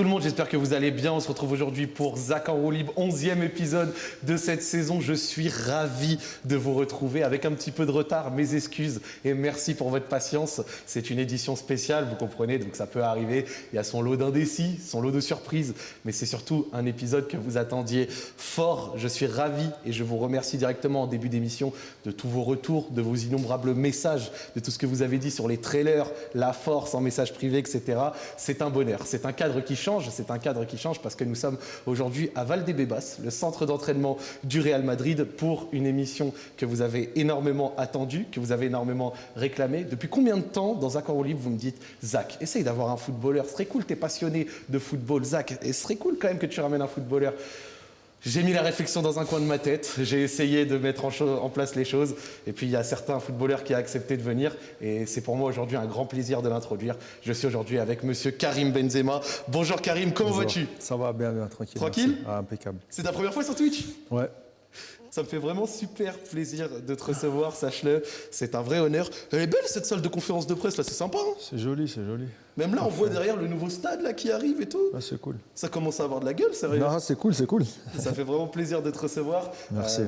Tout le monde, j'espère que vous allez bien. On se retrouve aujourd'hui pour Zach en roue libre, 11e épisode de cette saison. Je suis ravi de vous retrouver avec un petit peu de retard. Mes excuses et merci pour votre patience. C'est une édition spéciale, vous comprenez, donc ça peut arriver. Il y a son lot d'indécis, son lot de surprises, mais c'est surtout un épisode que vous attendiez fort. Je suis ravi et je vous remercie directement en début d'émission de tous vos retours, de vos innombrables messages, de tout ce que vous avez dit sur les trailers, la force en message privé, etc. C'est un bonheur, c'est un cadre qui change, c'est un cadre qui change parce que nous sommes aujourd'hui à Valdebebas, le centre d'entraînement du Real Madrid pour une émission que vous avez énormément attendue, que vous avez énormément réclamée. Depuis combien de temps dans Zach en libre vous me dites Zach, essaye d'avoir un footballeur, ce serait cool, tu es passionné de football, Zach, et ce serait cool quand même que tu ramènes un footballeur. J'ai mis la réflexion dans un coin de ma tête, j'ai essayé de mettre en, place les choses, et puis il y a certains footballeurs qui ont accepté de venir, et c'est pour moi aujourd'hui un grand plaisir de l'introduire. Je suis aujourd'hui avec monsieur Karim Benzema. Bonjour Karim, comment vas-tu? Ça va bien, bien, tranquille. Tranquille? ah, Impeccable. C'est ta première fois sur Twitch? Ouais. Ça me fait vraiment super plaisir de te recevoir, sache-le. C'est un vrai honneur. Elle est belle cette salle de conférence de presse là, c'est sympa. Hein c'est joli, c'est joli. Même là, on voit derrière le nouveau stade là qui arrive et tout. Ah, c'est cool. Ça commence à avoir de la gueule, sérieux. Non, c'est cool, c'est cool. Ça fait vraiment plaisir de te recevoir. Merci. Euh,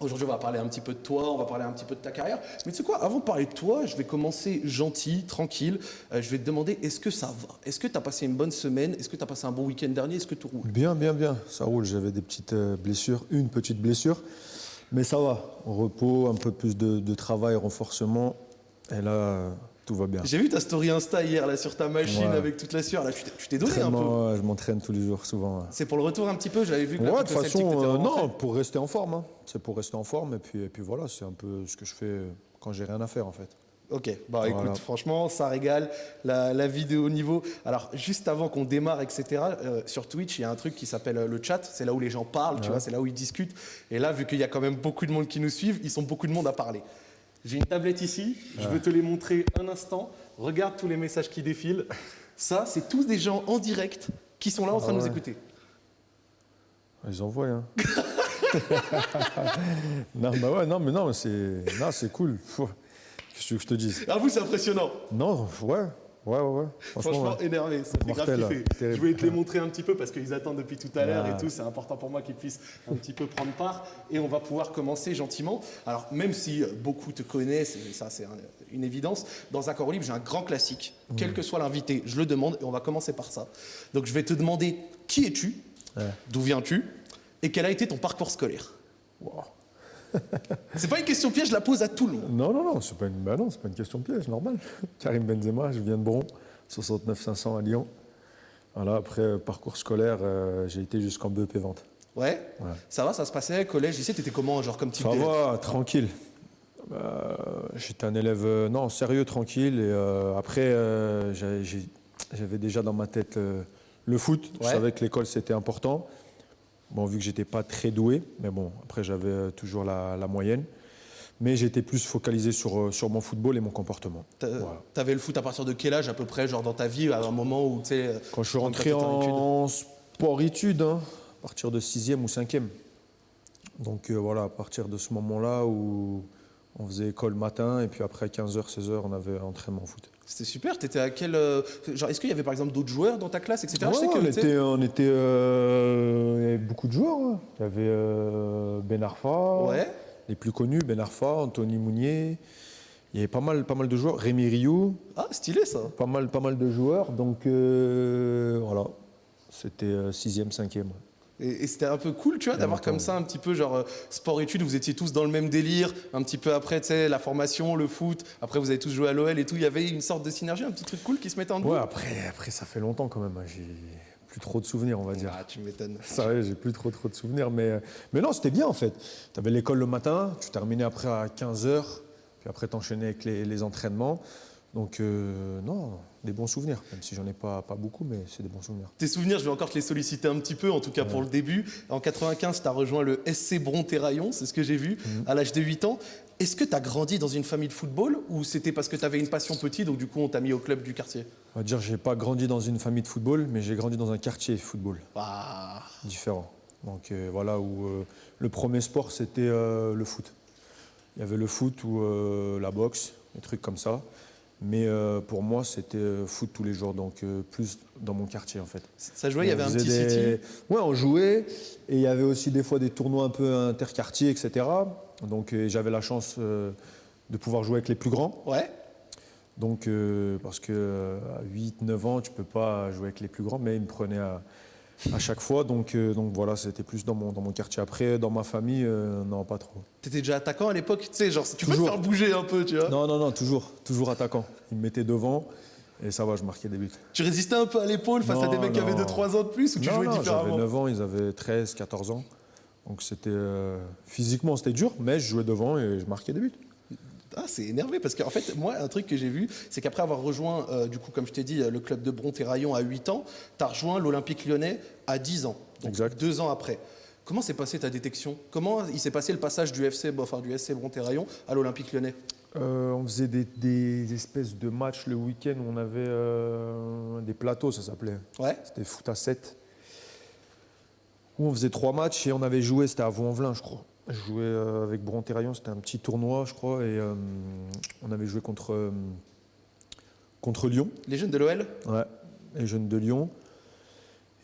aujourd'hui, on va parler un petit peu de toi, on va parler un petit peu de ta carrière. Mais tu sais quoi, avant de parler de toi, je vais commencer gentil, tranquille. Euh, je vais te demander, est-ce que ça va? Est-ce que tu as passé une bonne semaine? Est-ce que tu as passé un bon week-end dernier? Est-ce que tout roule? Bien, bien, bien. Ça roule. J'avais des petites euh, blessures, une petite blessure. Mais ça va, repos, un peu plus de, travail, renforcement. Et là, tout va bien. J'ai vu ta story Insta hier là, sur ta machine avec toute la sueur. Là, tu t'es donné un peu. je m'entraîne tous les jours, souvent. C'est pour le retour un petit peu J'avais vu que Ouais, de toute façon, euh, non, pour rester en forme. Hein. C'est pour rester en forme. Et puis, et puis voilà, c'est un peu ce que je fais quand j'ai rien à faire en fait. Ok, bah écoute, franchement, ça régale la, vidéo niveau. Alors, juste avant qu'on démarre, etc., euh, sur Twitch, il y a un truc qui s'appelle euh, le chat. C'est là où les gens parlent, tu vois, c'est là où ils discutent. Et là, vu qu'il y a quand même beaucoup de monde qui nous suivent, ils sont beaucoup de monde à parler. J'ai une tablette ici, je veux te les montrer un instant. Regarde tous les messages qui défilent. Ça, c'est tous des gens en direct qui sont là en train de nous écouter. Ils envoient, hein. non, bah ouais, non, mais non, c'est cool. Qu'est-ce que je te dis Ah, vous, c'est impressionnant. Non, ouais. Ouais, ouais, ouais. Franchement, énervé, ça fait grave kiffer. Je voulais te les montrer un petit peu parce qu'ils attendent depuis tout à l'heure et tout. C'est important pour moi qu'ils puissent un petit peu prendre part. Et on va pouvoir commencer gentiment. Alors, même si beaucoup te connaissent, et ça c'est une évidence, dans Accord Libre, j'ai un grand classique. Quel que soit l'invité, je le demande et on va commencer par ça. Donc, je vais te demander qui es-tu? D'où viens-tu? Et quel a été ton parcours scolaire? Wow c'est pas une question piège, je la pose à tout le monde. Non, non, non, c'est pas, une... bah pas une question piège, normal. Karim Benzema, je viens de Bron, 69 500 à Lyon. Voilà, après, euh, parcours scolaire, euh, j'ai été jusqu'en BEP vente. Ouais. Ça va, ça se passait, collège, tu t'étais comment, genre comme type Ça va, tranquille. Euh, j'étais un élève, non, sérieux, tranquille. Et après, j'avais déjà dans ma tête le foot. Je savais que l'école, c'était important. Bon, vu que j'étais pas très doué, mais bon, après j'avais euh, toujours la, moyenne. Mais j'étais plus focalisé sur, euh, sur mon football et mon comportement. Tu avais le foot à partir de quel âge à peu près, genre dans ta vie, à un moment où tu sais. Euh, Quand je suis rentré en sport-études, hein, à partir de 6e ou 5e. Donc voilà, à partir de ce moment-là où on faisait école matin et puis après 15h, 16h, on avait entraînement foot. C'était super. Étais à quel euh, genre Est-ce qu'il y avait par exemple d'autres joueurs dans ta classe, etc. Je sais que, on, était, on était, euh, il y avait beaucoup de joueurs. Hein. Il y avait euh, Ben Arfa, ouais. les plus connus, Ben Arfa, Anthony Mounier. Il y avait pas mal, pas mal de joueurs. Rémi Rioux. Ah, stylé ça. Pas mal, pas mal de joueurs. Donc voilà, c'était 6e, 5e. Et, c'était un peu cool, tu vois, d'avoir comme ça un petit peu genre euh, sport-études, vous étiez tous dans le même délire, un petit peu après, tu sais, la formation, le foot, après vous avez tous joué à l'OL et tout, il y avait une sorte de synergie, un petit truc cool qui se mettait en Ouais, après, après ça fait longtemps quand même, hein. j'ai plus trop de souvenirs, on va dire. Ah, tu m'étonnes. Ça j'ai plus trop trop de souvenirs, mais, mais non, c'était bien en fait. Tu avais l'école le matin, tu terminais après à 15h, puis après t'enchaînais avec les, les entraînements. Donc euh, non, des bons souvenirs, même si j'en ai pas, pas beaucoup, mais c'est des bons souvenirs. Tes souvenirs, je vais encore te les solliciter un petit peu, en tout cas pour le début. En 95, tu as rejoint le SC Bron-Terraillon, c'est ce que j'ai vu, mhm. à l'âge de 8 ans. Est-ce que tu as grandi dans une famille de football ou c'était parce que tu avais une passion petite, donc du coup on t'a mis au club du quartier? On va dire j'ai pas grandi dans une famille de football, mais j'ai grandi dans un quartier football. Ah. Différent. Donc euh, voilà, où euh, le premier sport c'était le foot. Il y avait le foot ou la boxe, des trucs comme ça. Mais euh, pour moi, c'était euh, foot tous les jours, donc euh, plus dans mon quartier en fait. Ça jouait, il y avait un petit des... city Ouais, on jouait. Et il y avait aussi des fois des tournois un peu interquartiers, etc. Donc j'avais la chance de pouvoir jouer avec les plus grands. Ouais. Donc, parce que à 8, 9 ans, tu peux pas jouer avec les plus grands, mais ils me prenaient à, à chaque fois. Donc, euh, donc voilà, c'était plus dans mon, dans mon quartier. Après, dans ma famille, euh, non, pas trop. T'étais déjà attaquant à l'époque Tu sais, genre, tu peux te faire bouger un peu, tu vois Non, non, non, toujours, toujours attaquant. Ils me mettaient devant. Et ça va, je marquais des buts. Tu résistais un peu à l'épaule face à des mecs qui avaient 2-3 ans de plus ou tu jouais différemment J'avais 9 ans, ils avaient 13, 14 ans. Donc c'était euh, physiquement c'était dur, mais je jouais devant et je marquais des buts. Ah, c'est énervé parce qu'en fait, moi, un truc que j'ai vu, c'est qu'après avoir rejoint, euh, du coup, comme je t'ai dit, le club de Bron-Terraillon à 8 ans, tu as rejoint l'Olympique lyonnais à 10 ans, donc deux ans après. Comment s'est passée ta détection? Comment il s'est passé le passage du FC, enfin, du SC Bron-Terraillon à l'Olympique lyonnais? Euh, on faisait des, espèces de matchs le week-end où on avait euh, des plateaux, ça s'appelait. Ouais. C'était foot à 7. Où on faisait trois matchs et on avait joué, c'était à Vaux-en-Velin, je crois. Je jouais euh, avec Bron-Terraillon, c'était un petit tournoi, je crois, et euh, on avait joué contre, euh, contre Lyon. Les jeunes de l'OL Ouais, les jeunes de Lyon.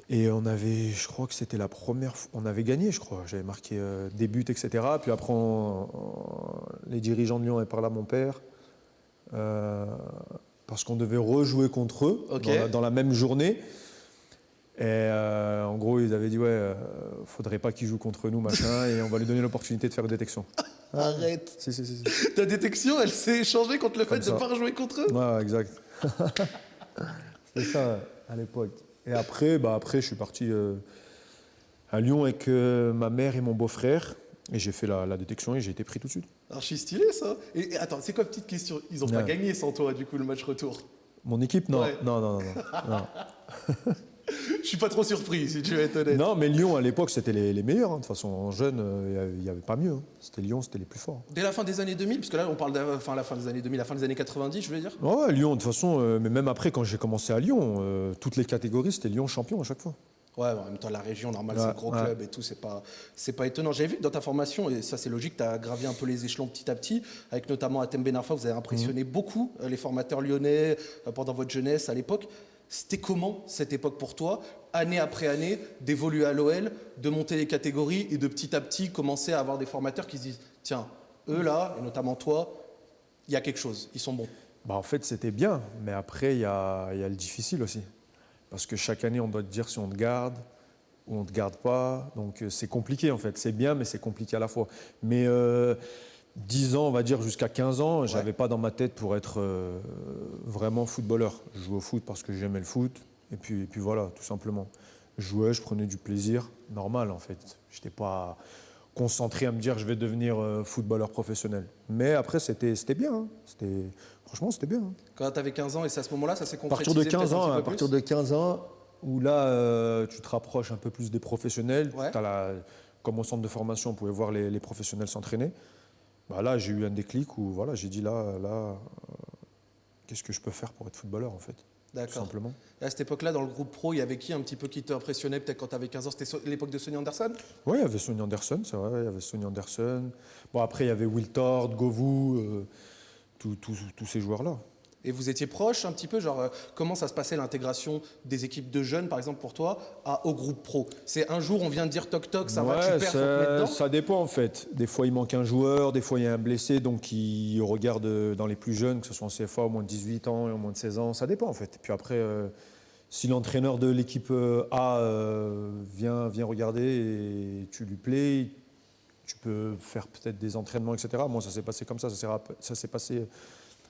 Et on avait, je crois que c'était la première fois, on avait gagné, je crois. J'avais marqué des buts, etc. Puis après, les dirigeants de Lyon avaient parlé à mon père. parce qu'on devait rejouer contre eux dans, la, même journée. Et euh, en gros, ils avaient dit ouais, euh, faudrait pas qu'il joue contre nous, machin, et on va lui donner l'opportunité de faire une détection. Arrête. Si, si, si, Ta détection, elle s'est échangée contre le fait de ne pas rejouer contre eux. Ouais, exact. C'était ça à l'époque. Et après, bah après, je suis parti euh, à Lyon avec ma mère et mon beau-frère. Et j'ai fait la, détection et j'ai été pris tout de suite. Archi stylé ça. Et, attends, c'est quoi petite question? Ils ont pas gagné sans toi du coup le match retour? Mon équipe? Non. non. Non, non, non, non. Je suis pas trop surpris, si tu veux être honnête. Non, mais Lyon, à l'époque, c'était les, meilleurs. Hein. De toute façon, en jeune, euh, il n'y avait pas mieux. Hein. C'était Lyon, c'était les plus forts. Dès la fin des années 2000, parce que là, on parle de enfin, la fin des années 2000, la fin des années 90, je veux dire Ouais, Lyon, de toute façon, euh, mais même après, quand j'ai commencé à Lyon, euh, toutes les catégories, c'était Lyon champion à chaque fois. Ouais, en même temps, la région, normal, c'est un gros club et tout, c'est pas, c'est pas étonnant. J'avais vu que dans ta formation, et ça c'est logique, tu as gravi un peu les échelons petit à petit, avec notamment Atem Benarfa, vous avez impressionné mmh. beaucoup les formateurs lyonnais pendant votre jeunesse à l'époque. C'était comment cette époque pour toi, année après année, d'évoluer à l'OL, de monter les catégories et de petit à petit commencer à avoir des formateurs qui se disent tiens, eux là, et notamment toi, il y a quelque chose, ils sont bons bah En fait, c'était bien, mais après, il y a, le difficile aussi. Parce que chaque année, on doit te dire si on te garde ou on ne te garde pas. Donc euh, c'est compliqué en fait. C'est bien, mais c'est compliqué à la fois. Mais. Euh, 10 ans, on va dire jusqu'à 15 ans, je n'avais pas dans ma tête pour être euh, vraiment footballeur. Je jouais au foot parce que j'aimais le foot, et puis, puis voilà, tout simplement. Je jouais, je prenais du plaisir, normal en fait. Je n'étais pas concentré à me dire je vais devenir euh, footballeur professionnel. Mais après, c'était bien. Hein. Franchement, c'était bien. Hein. Quand tu avais 15 ans, et c'est à ce moment-là, ça s'est concrétisé À partir de 15 ans, à partir de 15 ans, où là, euh, tu te rapproches un peu plus des professionnels. comme au centre de formation, on pouvait voir les, les professionnels s'entraîner. Bah là, j'ai eu un déclic où voilà, j'ai dit là, là euh, qu'est-ce que je peux faire pour être footballeur en fait D'accord. simplement. à cette époque-là, dans le groupe pro, il y avait qui un petit peu qui t'impressionnait peut-être quand tu avais 15 ans? C'était l'époque de Sonny Anderson? Oui, il y avait Sonny Anderson, c'est vrai, il y avait Sonny Anderson. Bon, après, il y avait Will Tord, Govou, euh, tous ces joueurs-là. Et vous étiez proche un petit peu, genre euh, comment ça se passait l'intégration des équipes de jeunes, par exemple pour toi, à, au groupe pro? C'est un jour on vient de dire toc toc, ça va, tu perds, ça, Ça dépend en fait. Des fois il manque un joueur, des fois il y a un blessé, donc il regarde dans les plus jeunes, que ce soit en CFA au moins de 18 ans, au moins de 16 ans, ça dépend en fait. Et puis après, euh, si l'entraîneur de l'équipe euh, A vient, vient regarder et tu lui plais, tu peux faire peut-être des entraînements, etc. Moi ça s'est passé comme ça, ça s'est passé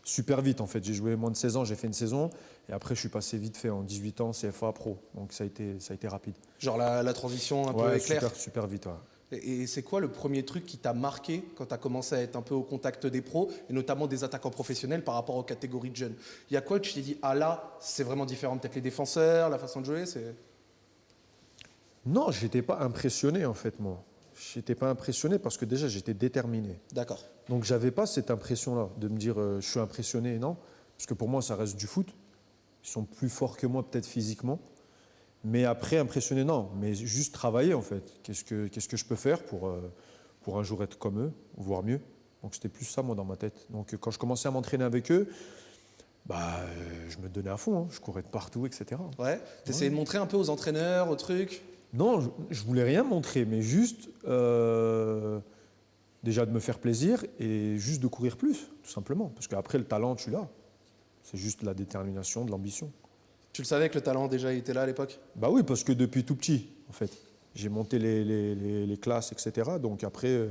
super vite en fait. J'ai joué moins de 16 ans, j'ai fait une saison et après je suis passé vite fait en 18 ans CFA pro. Donc ça a été, ça a été rapide. Genre la, transition un peu éclair Super, super vite, Et, c'est quoi le premier truc qui t'a marqué quand tu as commencé à être un peu au contact des pros et notamment des attaquants professionnels par rapport aux catégories de jeunes? Il y a quoi que tu t'es dit, ah là, c'est vraiment différent Peut-être les défenseurs, la façon de jouer c'est... Non, j'étais pas impressionné en fait moi. J'étais pas impressionné parce que déjà j'étais déterminé. D'accord. Donc j'avais pas cette impression-là de me dire euh, je suis impressionné, non. Parce que pour moi ça reste du foot. Ils sont plus forts que moi peut-être physiquement. Mais après impressionné, non. Mais juste travailler en fait. Qu'est-ce que, qu'est-ce que je peux faire pour, euh, pour un jour être comme eux, voire mieux. Donc c'était plus ça moi dans ma tête. Donc quand je commençais à m'entraîner avec eux, bah, euh, je me donnais à fond, hein. je courais de partout, etc. Ouais. Tu essayais de montrer un peu aux entraîneurs, aux trucs? Non, je, je voulais rien montrer, mais juste euh, déjà de me faire plaisir et juste de courir plus, tout simplement. Parce qu'après, le talent, tu l'as. C'est juste la détermination, de l'ambition. Tu le savais que le talent déjà était là à l'époque? Bah oui, parce que depuis tout petit, en fait, j'ai monté les, les- les- les classes, etc. Donc après, euh,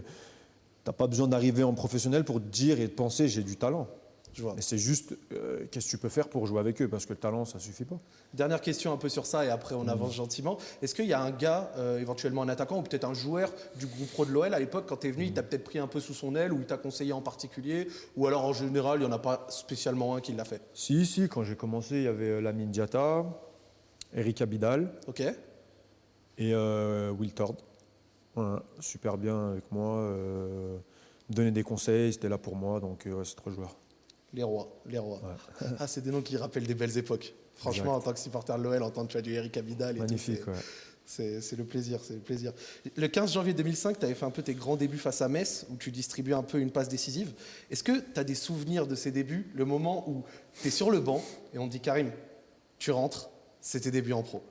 t'as pas besoin d'arriver en professionnel pour te dire et de penser j'ai du talent. Je vois. Mais c'est juste euh, qu'est-ce que tu peux faire pour jouer avec eux, parce que le talent, ça suffit pas. Dernière question un peu sur ça et après on avance gentiment. Est-ce qu'il y a un gars, euh, éventuellement un attaquant ou peut-être un joueur du groupe pro de l'OL à l'époque quand tu es venu, il t'a peut-être pris un peu sous son aile ou il t'a conseillé en particulier? Ou alors en général il n'y en a pas spécialement un qui l'a fait? Si, si, quand j'ai commencé, il y avait euh, Lamine Diatta, Eric Abidal Ok et euh, Will Tord. Voilà, super bien avec moi, me donnait des conseils, c'était là pour moi, donc ouais, c'est trois joueurs. Les rois, les rois. Ah, c'est des noms qui rappellent des belles époques. Franchement, en tant que supporter de l'OL, entendre tu as du Eric Abidal et Magnifique, c'est- le plaisir, c'est le plaisir. Le 15 janvier 2005, tu avais fait un peu tes grands débuts face à Metz, où tu distribuais un peu une passe décisive. Est-ce que tu as des souvenirs de ces débuts, le moment où tu es sur le banc et on te dit Karim, tu rentres, c'est tes débuts en pro?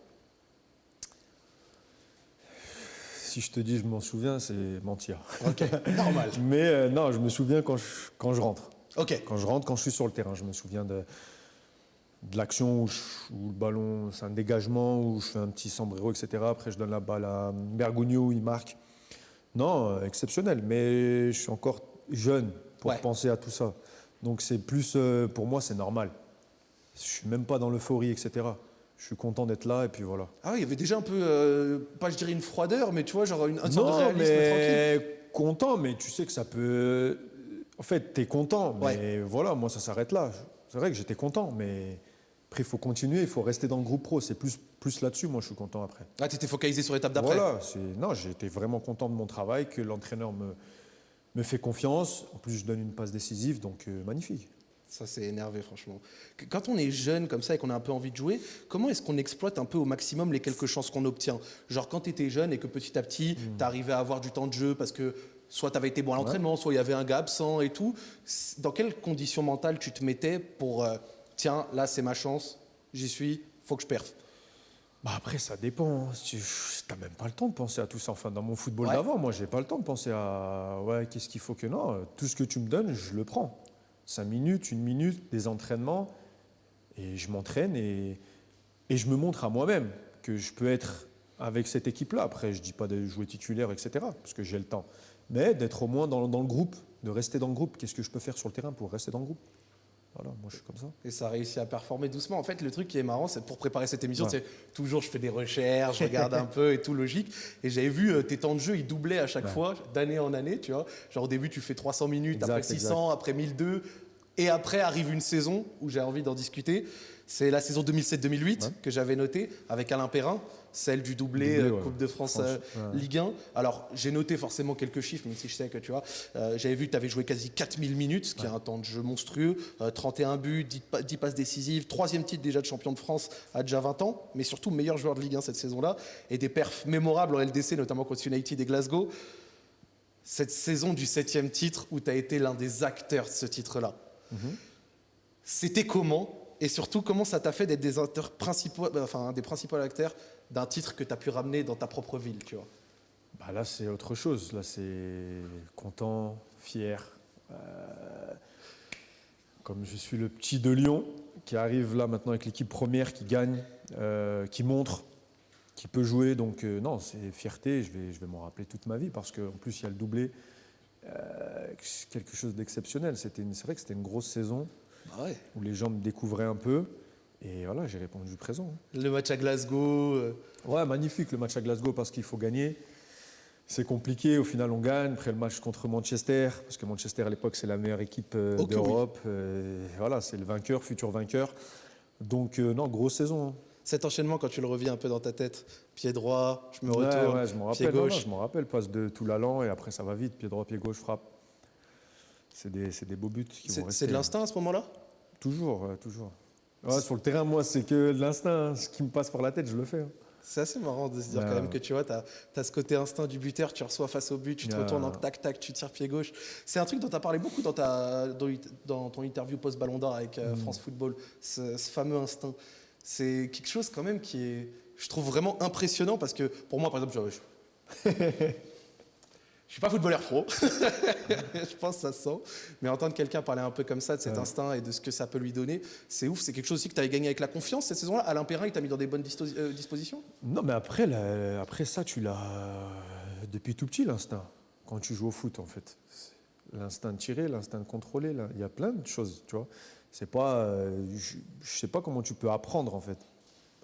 Si je te dis je m'en souviens, c'est mentir. Ok, normal. Mais euh, non, je me souviens quand je, quand je rentre. Quand je rentre, quand je suis sur le terrain, je me souviens de, de l'action où, le ballon, c'est un dégagement, où je fais un petit sombrero, etc. Après, je donne la balle à Bergogneau, il marque. Non, euh, exceptionnel, mais je suis encore jeune pour Ouais. penser à tout ça. Donc c'est plus, euh, pour moi, c'est normal. Je suis même pas dans l'euphorie, etc. Je suis content d'être là et puis voilà. Ah oui, il y avait déjà un peu, euh, pas je dirais une froideur, mais tu vois, genre une, une sorte de Non, réalisme tranquille. mais content, mais tu sais que ça peut. En fait, tu es content, mais voilà, moi ça s'arrête là. C'est vrai que j'étais content, mais après il faut continuer, il faut rester dans le groupe pro. C'est plus, plus là-dessus, moi je suis content après. Ah, tu étais focalisé sur l'étape d'après Voilà, non, été vraiment content de mon travail, que l'entraîneur me, me fait confiance. En plus, je donne une passe décisive, donc euh, magnifique. Ça, c'est énervé, franchement. Quand on est jeune comme ça et qu'on a un peu envie de jouer, comment est-ce qu'on exploite un peu au maximum les quelques chances qu'on obtient? Genre, quand tu étais jeune et que petit à petit, tu arrivais à avoir du temps de jeu parce que soit tu avais été bon à l'entraînement, soit il y avait un gars absent et tout, dans quelles conditions mentales tu te mettais pour, euh, tiens, là, c'est ma chance, j'y suis, faut que je perfe Bah après, ça dépend. hein. Tu n'as même pas le temps de penser à tout ça. Enfin, dans mon football Ouais. d'avant, moi, j'ai pas le temps de penser à ouais, qu'est-ce qu'il faut que non. Tout ce que tu me donnes, je le prends. Cinq minutes, une minute, des entraînements, et je m'entraîne et, et je me montre à moi-même que je peux être avec cette équipe-là. Après, je dis pas de jouer titulaire, etc. Parce que j'ai le temps, mais d'être au moins dans, dans le groupe, de rester dans le groupe. Qu'est-ce que je peux faire sur le terrain pour rester dans le groupe? Voilà, moi, je suis comme ça. et ça réussit à performer doucement. En fait, le truc qui est marrant, c'est pour préparer cette émission, Ouais. c'est toujours je fais des recherches, je regarde un peu et tout logique. Et j'avais vu euh, tes temps de jeu, ils doublaient à chaque Ouais. fois, d'année en année, tu vois. Genre au début, tu fais 300 minutes, Exact, après 600, après 1002. Et après arrive une saison où j'ai envie d'en discuter. C'est la saison 2007-2008 Ouais. que j'avais notée avec Alain Perrin, celle du doublé, Doublé, euh, ouais. Coupe de France, France, euh, ouais. Ligue 1. Alors j'ai noté forcément quelques chiffres, même si je sais que tu vois, euh, j'avais vu que tu avais joué quasi 4000 minutes, ce qui est un temps de jeu monstrueux, euh, 31 buts, 10, pa- 10 passes décisives, troisième titre déjà de champion de France à déjà 20 ans, mais surtout meilleur joueur de Ligue 1 cette saison-là, et des perfs mémorables en LDC, notamment contre United et Glasgow. Cette saison du septième titre où tu as été l'un des acteurs de ce titre-là. C'était comment et surtout comment ça t'a fait d'être des, acteurs principaux, enfin, un des principaux acteurs d'un titre que tu as pu ramener dans ta propre ville, tu vois. Bah là, c'est autre chose. Là, c'est content, fier. Euh, comme je suis le petit de Lyon, qui arrive là maintenant avec l'équipe première, qui gagne, euh, qui montre, qui peut jouer. Donc, euh, non, c'est fierté. Je vais, je vais m'en rappeler toute ma vie parce qu'en plus, il y a le doublé. Euh, c'est quelque chose d'exceptionnel. C'est vrai que c'était une grosse saison Bah ouais. où les gens me découvraient un peu. Et voilà, j'ai répondu présent. Le match à Glasgow. euh, Ouais, magnifique le match à Glasgow parce qu'il faut gagner. C'est compliqué, au final on gagne. Après le match contre Manchester, parce que Manchester à l'époque c'est la meilleure équipe euh, oui. d'Europe. Euh, voilà, c'est le vainqueur, futur vainqueur. Donc euh, non, grosse saison. hein. Cet enchaînement, quand tu le revis un peu dans ta tête, pied droit, je me Ouais, retourne, ouais, je m'en pied rappelle. non, non, gauche. je m'en rappelle, passe de tout l'allant et après ça va vite, pied droit, pied gauche, frappe. C'est des, c'est des beaux buts qui vont C'est rester. c'est de l'instinct à ce moment-là? Toujours, toujours. Ouais, sur le terrain, moi, c'est que de l'instinct. hein. Ce qui me passe par la tête, je le fais. hein. C'est assez marrant de se dire Ouais, quand même que tu vois, tu as, ce côté instinct du buteur, tu reçois face au but, tu te Ouais. retournes en tac tac, tu tires pied gauche. C'est un truc dont tu as parlé beaucoup dans, ta, dans, dans ton interview post-Ballon d'Or avec Mm. euh, France Football, ce, ce fameux instinct. C'est quelque chose quand même qui est, je trouve vraiment impressionnant parce que pour moi, par exemple, je, je suis pas footballeur pro, je pense que ça se sent, mais entendre quelqu'un parler un peu comme ça de cet Ouais. instinct et de ce que ça peut lui donner, c'est ouf. C'est quelque chose aussi que tu avais gagné avec la confiance cette saison-là. Alain Perrin, il t'a mis dans des bonnes euh, dispositions? Non, mais après, là, après ça, tu l'as depuis tout petit, l'instinct. Quand tu joues au foot, en fait. L'instinct de tirer, l'instinct de contrôler, là. il y a plein de choses, tu vois. C'est pas, euh, je, je sais pas comment tu peux apprendre, en fait.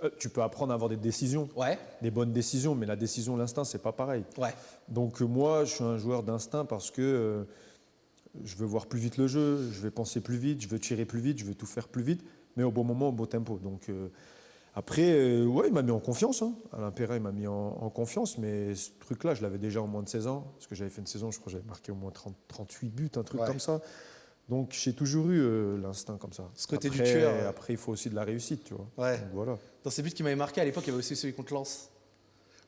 Euh, tu peux apprendre à avoir des décisions, Ouais, des bonnes décisions, mais la décision, l'instinct, c'est pas pareil. ouais. Donc euh, moi, je suis un joueur d'instinct parce que euh, je veux voir plus vite le jeu, je vais penser plus vite, je veux tirer plus vite, je veux tout faire plus vite, mais au bon moment, au bon tempo. Donc euh, après, ouais, il m'a mis en confiance. Hein. Alain Perret, il m'a mis en, en confiance, mais ce truc-là, je l'avais déjà en moins de 16 ans, parce que j'avais fait une saison, je crois que j'avais marqué au moins 30, 38 buts, un truc Ouais. comme ça. Donc j'ai toujours eu euh, l'instinct comme ça. Ce côté du Après- tueur, ouais. Après, il faut aussi de la réussite, tu vois. Ouais. Donc, voilà. Dans ces buts qui m'avaient marqué à l'époque, il y avait aussi celui contre Lens.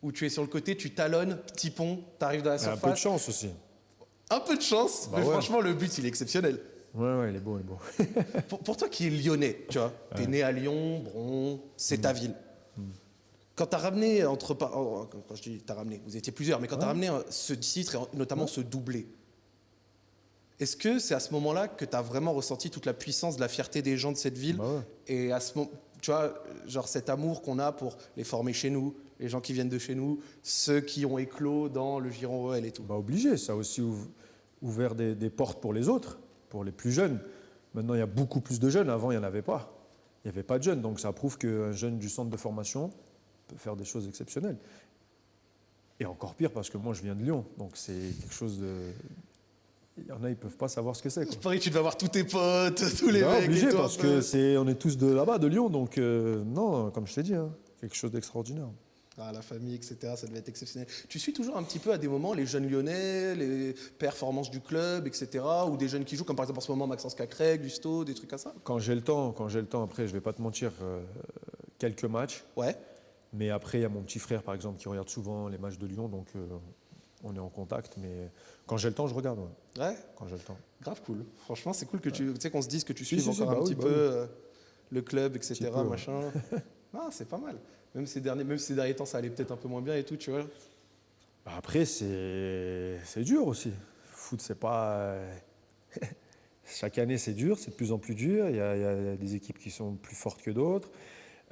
Où tu es sur le côté, tu talonnes, petit pont, tu arrives dans la a un peu de surface. chance aussi. Un peu de chance, Bah mais ouais. franchement, le but, il est exceptionnel. Ouais, ouais, il est beau, il est beau. Pour, pour toi qui es lyonnais, tu vois, t'es né à Lyon, bon, c'est Mm. ta ville. Quand t'as ramené, entre par- oh, quand je dis t'as ramené, vous étiez plusieurs, mais quand t'as ramené euh, ce titre et notamment ce doublé, est-ce que c'est à ce moment-là que t'as vraiment ressenti toute la puissance de la fierté des gens de cette ville Bah ouais. Et à ce moment, tu vois, genre cet amour qu'on a pour les former chez nous, les gens qui viennent de chez nous, ceux qui ont éclos dans le Giron OL et tout? Bah obligé, ça a aussi ouv- ouvert des, des portes pour les autres, pour les plus jeunes. Maintenant, il y a beaucoup plus de jeunes. Avant, il n'y en avait pas. Il n'y avait pas de jeunes. Donc, ça prouve qu'un jeune du centre de formation peut faire des choses exceptionnelles. Et encore pire, parce que moi, je viens de Lyon. Donc, c'est quelque chose de. Il y en a, ils ne peuvent pas savoir ce que c'est. que tu devais avoir tous tes potes, tous les Bah, mecs. et obligé, un parce que c'est, on est tous de là-bas, de Lyon. Donc, euh, non, comme je t'ai dit, hein, quelque chose d'extraordinaire. Ah, la famille, etc., ça devait être exceptionnel. Tu suis toujours un petit peu à des moments les jeunes lyonnais, les performances du club, etc., ou des jeunes qui jouent, comme par exemple en ce moment Maxence Cacré, Gusto, des trucs comme ça? Quand j'ai le temps, quand j'ai le temps, après, je vais pas te mentir, euh, quelques matchs. Ouais. Mais après, il y a mon petit frère, par exemple, qui regarde souvent les matchs de Lyon, donc euh, on est en contact. Mais quand j'ai le temps, je regarde. ouais, Ouais, quand j'ai le temps. grave cool. Franchement, c'est cool que tu tu sais qu'on se dise que tu Si, suives si, si, encore un bah oui, petit bah peu oui. euh, le club, etc., Petit peu, ouais. machin. ah, c'est pas mal. Même ces, derniers, même ces derniers temps, ça allait peut-être un peu moins bien et tout, tu vois. Bah, après, c'est c'est dur aussi. Foot, c'est pas. euh, Chaque année, c'est dur, c'est de plus en plus dur. Il y, a, il y a des équipes qui sont plus fortes que d'autres.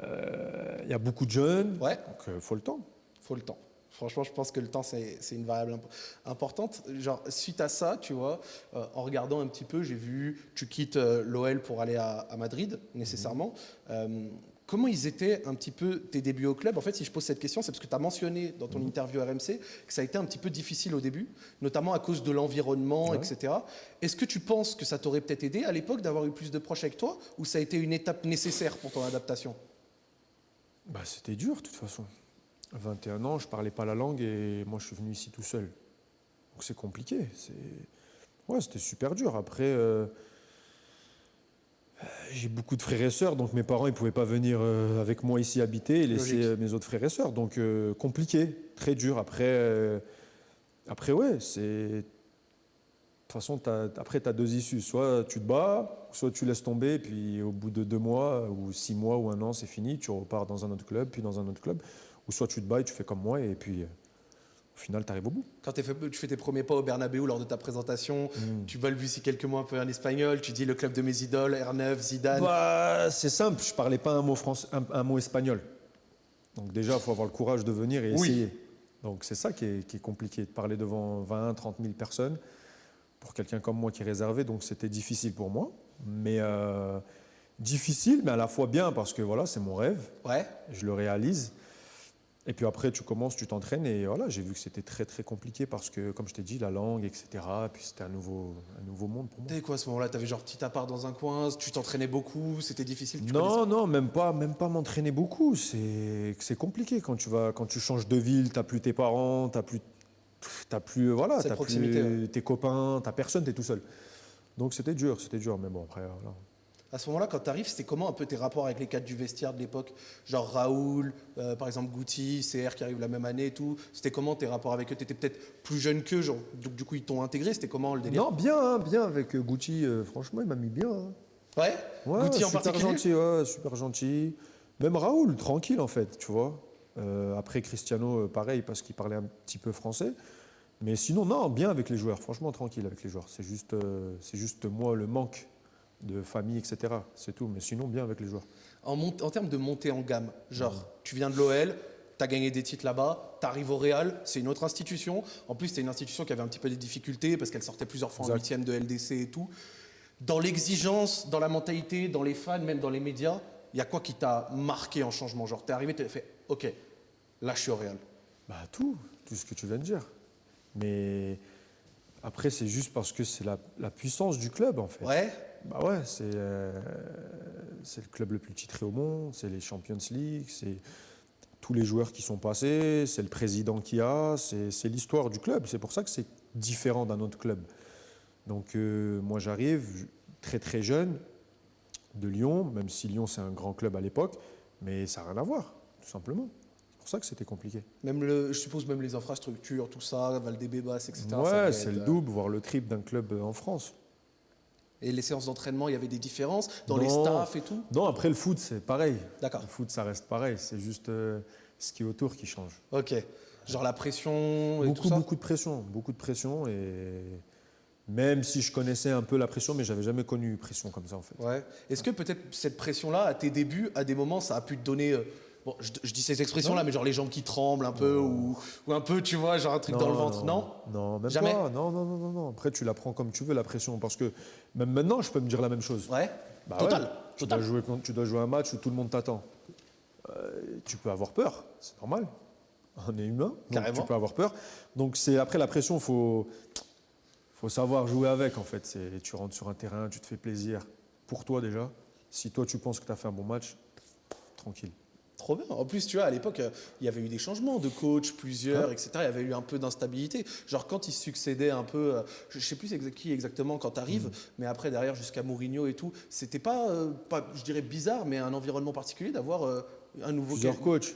Euh, il y a beaucoup de jeunes. Ouais. Donc, il faut le temps. faut le temps. Franchement, je pense que le temps, c'est une variable imp- importante. Genre, suite à ça, tu vois, euh, en regardant un petit peu, j'ai vu, tu quittes euh, l'OL pour aller à, à Madrid, nécessairement. Euh, comment ils étaient un petit peu tes débuts au club? En fait, si je pose cette question, c'est parce que tu as mentionné dans ton interview RMC que ça a été un petit peu difficile au début, notamment à cause de l'environnement, Ouais. etc. Est-ce que tu penses que ça t'aurait peut-être aidé à l'époque d'avoir eu plus de proches avec toi, ou ça a été une étape nécessaire pour ton adaptation? Bah, C'était dur, de toute façon. À 21 ans, je parlais pas la langue et moi, je suis venu ici tout seul. Donc, c'est compliqué. Ouais, c'était super dur. Après, euh, j'ai beaucoup de frères et sœurs, donc mes parents, ils pouvaient pas venir euh, avec moi ici habiter et laisser Logique. euh, mes autres frères et sœurs. Donc, euh, compliqué, très dur. Après, après ouais, c'est... De toute façon, après, tu as deux issues. Soit tu te bats, soit tu laisses tomber, puis au bout de deux mois, ou six mois, ou un an, c'est fini, tu repars dans un autre club, puis dans un autre club. Ou soit tu te bats et tu fais comme moi, et puis euh, au final, tu arrives au bout. Quand fait- tu fais tes premiers pas au Bernabeu lors de ta présentation, tu balbuties quelques mots un peu en espagnol, tu dis le club de mes idoles, R9, Zidane. Bah, c'est simple, je parlais pas un mot, français, un, un mot espagnol. Donc déjà, il faut avoir le courage de venir et Oui. essayer. Donc c'est ça qui est, qui est compliqué, de parler devant 20, 30 000 personnes pour quelqu'un comme moi qui est réservé. Donc c'était difficile pour moi, mais euh, difficile, mais à la fois bien parce que voilà, c'est mon rêve, Ouais. je le réalise. Et puis après, tu commences, tu t'entraînes et voilà, j'ai vu que c'était très très compliqué parce que, comme je t'ai dit, la langue, etc. Puis c'était un nouveau, un nouveau monde pour moi. T'avais quoi à ce moment-là? T'avais genre petit appart dans un coin, tu t'entraînais beaucoup, c'était difficile tu Non, non, même pas, même pas m'entraîner beaucoup. C'est c'est compliqué quand tu vas, quand tu changes de ville, t'as plus tes parents, t'as plus, t'as plus, voilà, t'as plus tes copains, t'as personne, t'es tout seul. Donc c'était dur, c'était dur, mais bon après, voilà. À ce moment-là, quand tu arrives, c'était comment un peu tes rapports avec les cadres du vestiaire de l'époque? Genre Raoul, euh, par exemple Goutti, CR qui arrive la même année et tout. C'était comment tes rapports avec eux? Tu étais peut-être plus jeune qu'eux, genre, donc du coup ils t'ont intégré. C'était comment le délire? Non, bien, hein, bien avec euh, Gucci. euh, franchement, il m'a mis bien. hein. Ouais, Ouais, Guti en super particulier? gentil, ouais, super gentil. Même Raoul, tranquille en fait, tu vois. Euh, après Cristiano, pareil, parce qu'il parlait un petit peu français. Mais sinon, non, bien avec les joueurs, franchement tranquille avec les joueurs. C'est juste, c'est juste moi le manque de famille, etc. C'est tout. Mais sinon, bien avec les joueurs. En, en termes de montée en gamme, genre, tu viens de l'OL, tu as gagné des titres là-bas, tu arrives au Real, c'est une autre institution. En plus, c'était une institution qui avait un petit peu des difficultés parce qu'elle sortait plusieurs fois en huitième de LDC et tout. Dans l'exigence, dans la mentalité, dans les fans, même dans les médias, il y a quoi qui t'a marqué en changement? Genre, t'es arrivé, t'as fait, ok, là je suis au Real. Bah tout, tout ce que tu viens de dire. Mais après, c'est juste parce que c'est la, la puissance du club en fait. Ouais Bah ouais, c'est euh, c'est le club le plus titré au monde, c'est les Champions League, c'est tous les joueurs qui sont passés, c'est le président qui a, c'est l'histoire du club. C'est pour ça que c'est différent d'un autre club. Donc euh, moi j'arrive très très jeune de Lyon, même si Lyon c'est un grand club à l'époque, mais ça n'a rien à voir, tout simplement. C'est pour ça que c'était compliqué. Même le, je suppose même les infrastructures, tout ça, Valdebebas, etc. Ouais, c'est le euh, double, voire le triple d'un club en France. Et les séances d'entraînement, il y avait des différences dans les staffs et tout Non, après le foot, c'est pareil. D'accord. Le foot, ça reste pareil. C'est juste euh, ce qui est autour qui change. Ok. Genre la pression et tout Beaucoup, ça beaucoup de pression. Beaucoup de pression. Et même si je connaissais un peu la pression, mais j'avais jamais connu pression comme ça, en fait. Ouais. Est-ce que peut-être cette pression-là, à tes débuts, à des moments, ça a pu te donner. euh, Bon, je, je dis ces expressions-là, mais genre les jambes qui tremblent un peu, ou, ou un peu, tu vois, genre un truc dans le ventre, non, Non, même Jamais pas. Non, non, non, non, non. Après, tu la prends comme tu veux, la pression. Parce que même maintenant, je peux me dire la même chose. Ouais. Bah Total. ouais. Tu, Total. dois jouer, tu dois jouer un match où tout le monde t'attend. Euh, tu peux avoir peur, c'est normal. On est humain, donc Carrément. tu peux avoir peur. Donc c'est après la pression, il faut, faut savoir jouer avec en fait. C'est- Tu rentres sur un terrain, tu te fais plaisir pour toi déjà. Si toi tu penses que tu as fait un bon match, tranquille. Trop bien. En plus, tu vois, à l'époque, euh, il y avait eu des changements de coach, plusieurs, etc. Il y avait eu un peu d'instabilité. Genre quand ils succédaient un peu, euh, je sais plus qui exactement quand tu arrives, Mm. mais après derrière jusqu'à Mourinho et tout, c'était pas, euh, pas, je dirais bizarre, mais un environnement particulier d'avoir un nouveau. Plusieurs coachs.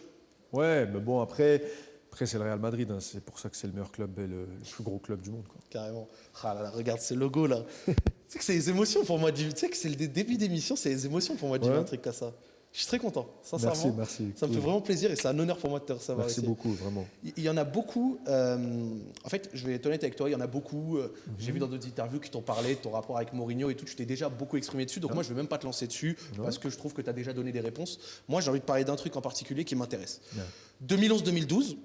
Ouais, mais bon après, après c'est le Real Madrid. hein. C'est pour ça que c'est le meilleur club et le, le plus gros club du monde. quoi. Carrément. Ah là là, regarde ce logo là. tu sais que c'est les émotions pour moi. Tu sais que c'est le dé- début d'émission, c'est les émotions pour moi de Ouais. un truc comme ça. Je suis très content, sincèrement. Merci, merci. Ça me fait vraiment plaisir et c'est un honneur pour moi de te recevoir Merci ici. beaucoup, vraiment. Il y en a beaucoup. euh, en fait, je vais être honnête avec toi, il y en a beaucoup. euh, J'ai Mhm. vu dans d'autres interviews qui t'ont parlé de ton rapport avec Mourinho et tout. Tu t'es déjà beaucoup exprimé dessus. Donc, moi, je ne vais même pas te lancer dessus parce que je trouve que tu as déjà donné des réponses. Moi, j'ai envie de parler d'un truc en particulier qui m'intéresse. Ouais. 2011-2012,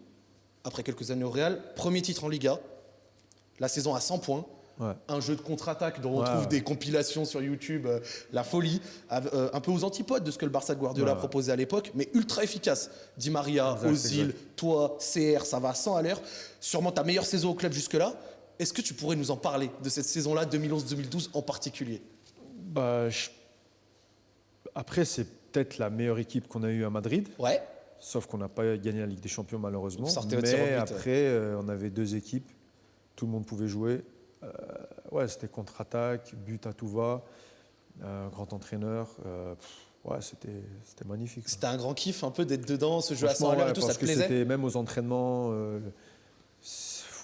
après quelques années au Real, premier titre en Liga, la saison à 100 points. Ouais. Un jeu de contre-attaque dont on trouve des compilations sur YouTube, euh, la folie, euh, un peu aux antipodes de ce que le Barça de Guardiola proposait à l'époque, mais ultra efficace. Di Maria, Exact, Ozil, exact. toi, CR, ça va à 100 à l'heure. Sûrement ta meilleure saison au club jusque-là. Est-ce que tu pourrais nous en parler de cette saison-là, 2011-2012 en particulier? Bah, je- Après, c'est peut-être la meilleure équipe qu'on a eue à Madrid, Ouais, sauf qu'on n'a pas gagné la Ligue des Champions malheureusement. Mais but. après, euh, on avait deux équipes, tout le monde pouvait jouer. Euh, ouais, c'était contre-attaque, but à tout va, un grand entraîneur. euh, pff, ouais, c'était c'était magnifique. quoi. c'était un grand kiff un peu d'être dedans, ce jeu à 100 à ouais, et tout, ça te plaisait même aux entraînements. euh,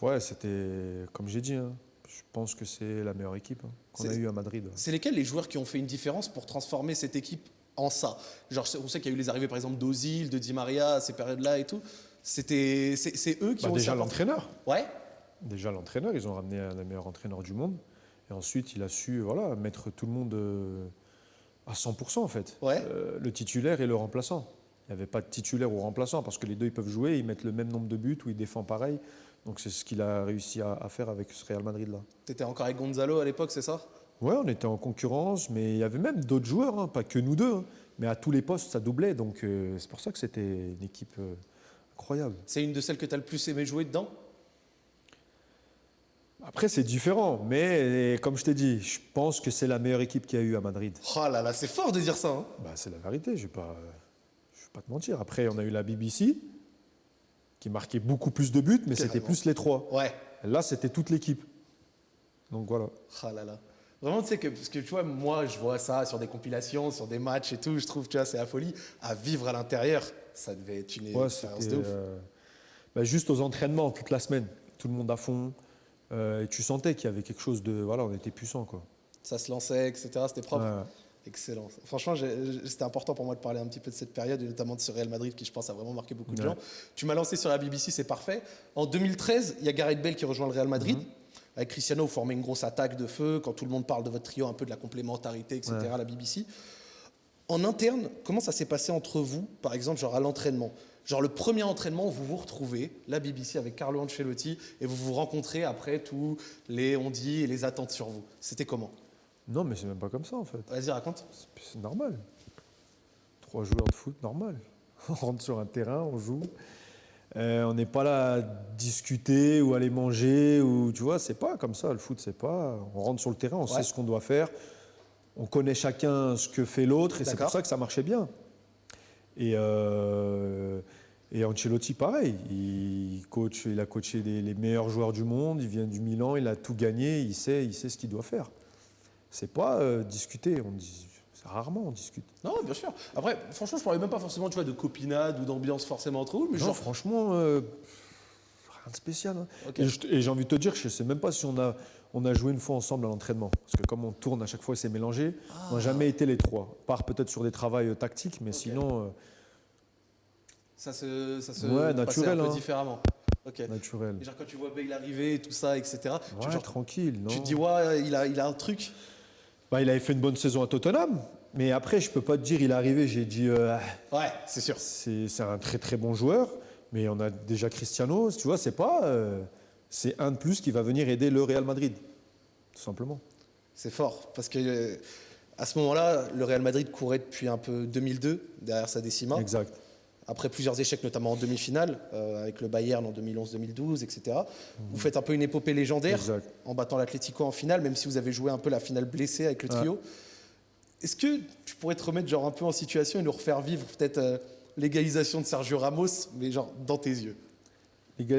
ouais, c'était comme j'ai dit. hein, je pense que c'est la meilleure équipe hein, qu'on a eue à Madrid. C'est lesquels les joueurs qui ont fait une différence pour transformer cette équipe en ça? Genre, on sait qu'il y a eu les arrivées par exemple d'Ozil, de Di Maria à ces périodes-là et tout. C'était, c'est, eux qui Bah, ont déjà l'entraîneur. Ouais. Déjà l'entraîneur, ils ont ramené un des meilleurs entraîneurs du monde. Et ensuite, il a su voilà, mettre tout le monde euh, à 100% en fait. Ouais. Euh, le titulaire et le remplaçant. Il n'y avait pas de titulaire ou remplaçant parce que les deux ils peuvent jouer, ils mettent le même nombre de buts ou ils défendent pareil. Donc c'est ce qu'il a réussi à, à faire avec ce Real Madrid là. T'étais encore avec Gonzalo à l'époque, c'est ça? Ouais, on était en concurrence, mais il y avait même d'autres joueurs, hein, pas que nous deux. hein. mais à tous les postes, ça doublait. Donc euh, c'est pour ça que c'était une équipe euh, incroyable. C'est une de celles que tu as le plus aimé jouer dedans? Après, c'est différent, mais comme je t'ai dit, je pense que c'est la meilleure équipe qu'il y a eu à Madrid. Oh là là, c'est fort de dire ça. hein. Bah, c'est la vérité, je ne vais, pas- je vais pas te mentir. Après, on a eu la BBC, qui marquait beaucoup plus de buts, mais c'était plus les trois. Ouais. Là, c'était toute l'équipe. Donc voilà. Oh là là. Vraiment, tu sais, que, parce que tu vois, moi, je vois ça sur des compilations, sur des matchs et tout, je trouve, tu vois, c'est la folie. À vivre à l'intérieur, ça devait être une Ouais, expérience de ouf. euh, bah, juste aux entraînements toute la semaine, tout le monde à fond. Euh, et tu sentais qu'il y avait quelque chose de. Voilà, on était puissant quoi. Ça se lançait, etc. C'était propre. Ouais. Excellent. Franchement, c'était important pour moi de parler un petit peu de cette période, et notamment de ce Real Madrid qui, je pense, a vraiment marqué beaucoup de Ouais. gens. Tu m'as lancé sur la BBC, c'est parfait. En 2013, il y a Gareth Bale qui rejoint le Real Madrid. Mhm. Avec Cristiano, vous formez une grosse attaque de feu. Quand tout le monde parle de votre trio, un peu de la complémentarité, etc., Ouais. à la BBC. En interne, comment ça s'est passé entre vous, par exemple, genre à l'entraînement? Genre le premier entraînement vous vous retrouvez, la BBC avec Carlo Ancelotti, et vous vous rencontrez après tous les on-dit et les attentes sur vous. C'était comment? Non, mais c'est même pas comme ça en fait. Vas-y, raconte. C'est- normal. Trois joueurs de foot, normal. On rentre sur un terrain, on joue. Euh, on n'est pas là à discuter ou aller manger ou tu vois, c'est pas comme ça. Le foot, c'est pas. On rentre sur le terrain, on Ouais. sait ce qu'on doit faire. On connaît chacun ce que fait l'autre et c'est pour ça que ça marchait bien. Et, euh, et Ancelotti, pareil. Il, coach, il a coaché les meilleurs joueurs du monde. Il vient du Milan, il a tout gagné. Il sait, il sait ce qu'il doit faire. C'est pas euh, discuter. On dit, rarement on discute. Non, bien sûr. Après, franchement, je parlais même pas forcément, tu vois, de copinade ou d'ambiance forcément entre vous, mais Non, genre. franchement, euh, rien de spécial. hein. Et j'ai envie de te dire, je sais même pas si on a, on a joué une fois ensemble à l'entraînement. Parce que comme on tourne à chaque fois, c'est mélangé. Ah. On n'a jamais été les trois. Part peut-être sur des travails euh, tactiques, mais sinon, euh, Ça se, ça se Ouais, naturel, un peu hein. différement. Ok. naturel. Et genre quand tu vois Bale arriver et tout ça, etc. tu, Ouais, genre, tranquille. Non. tu te dis, ouais, il a, il a un truc. Bah, il avait fait une bonne saison à Tottenham. Mais après, je peux pas te dire, il est arrivé, j'ai dit, euh, Ouais, c'est sûr. c'est c'est un très très bon joueur. Mais on a déjà Cristiano, tu vois, c'est pas. euh, c'est un de plus qui va venir aider le Real Madrid. Tout simplement. C'est fort. Parce que euh, à ce moment-là, le Real Madrid courait depuis un peu 2002, derrière sa décima. Exact. Après plusieurs échecs, notamment en demi-finale, euh, avec le Bayern en 2011-2012, etc. Vous faites un peu une épopée légendaire Exact. en battant l'Atlético en finale, même si vous avez joué un peu la finale blessée avec le trio. Est-ce que tu pourrais te remettre genre un peu en situation et nous refaire vivre peut-être euh, l'égalisation de Sergio Ramos, mais genre dans tes yeux? Je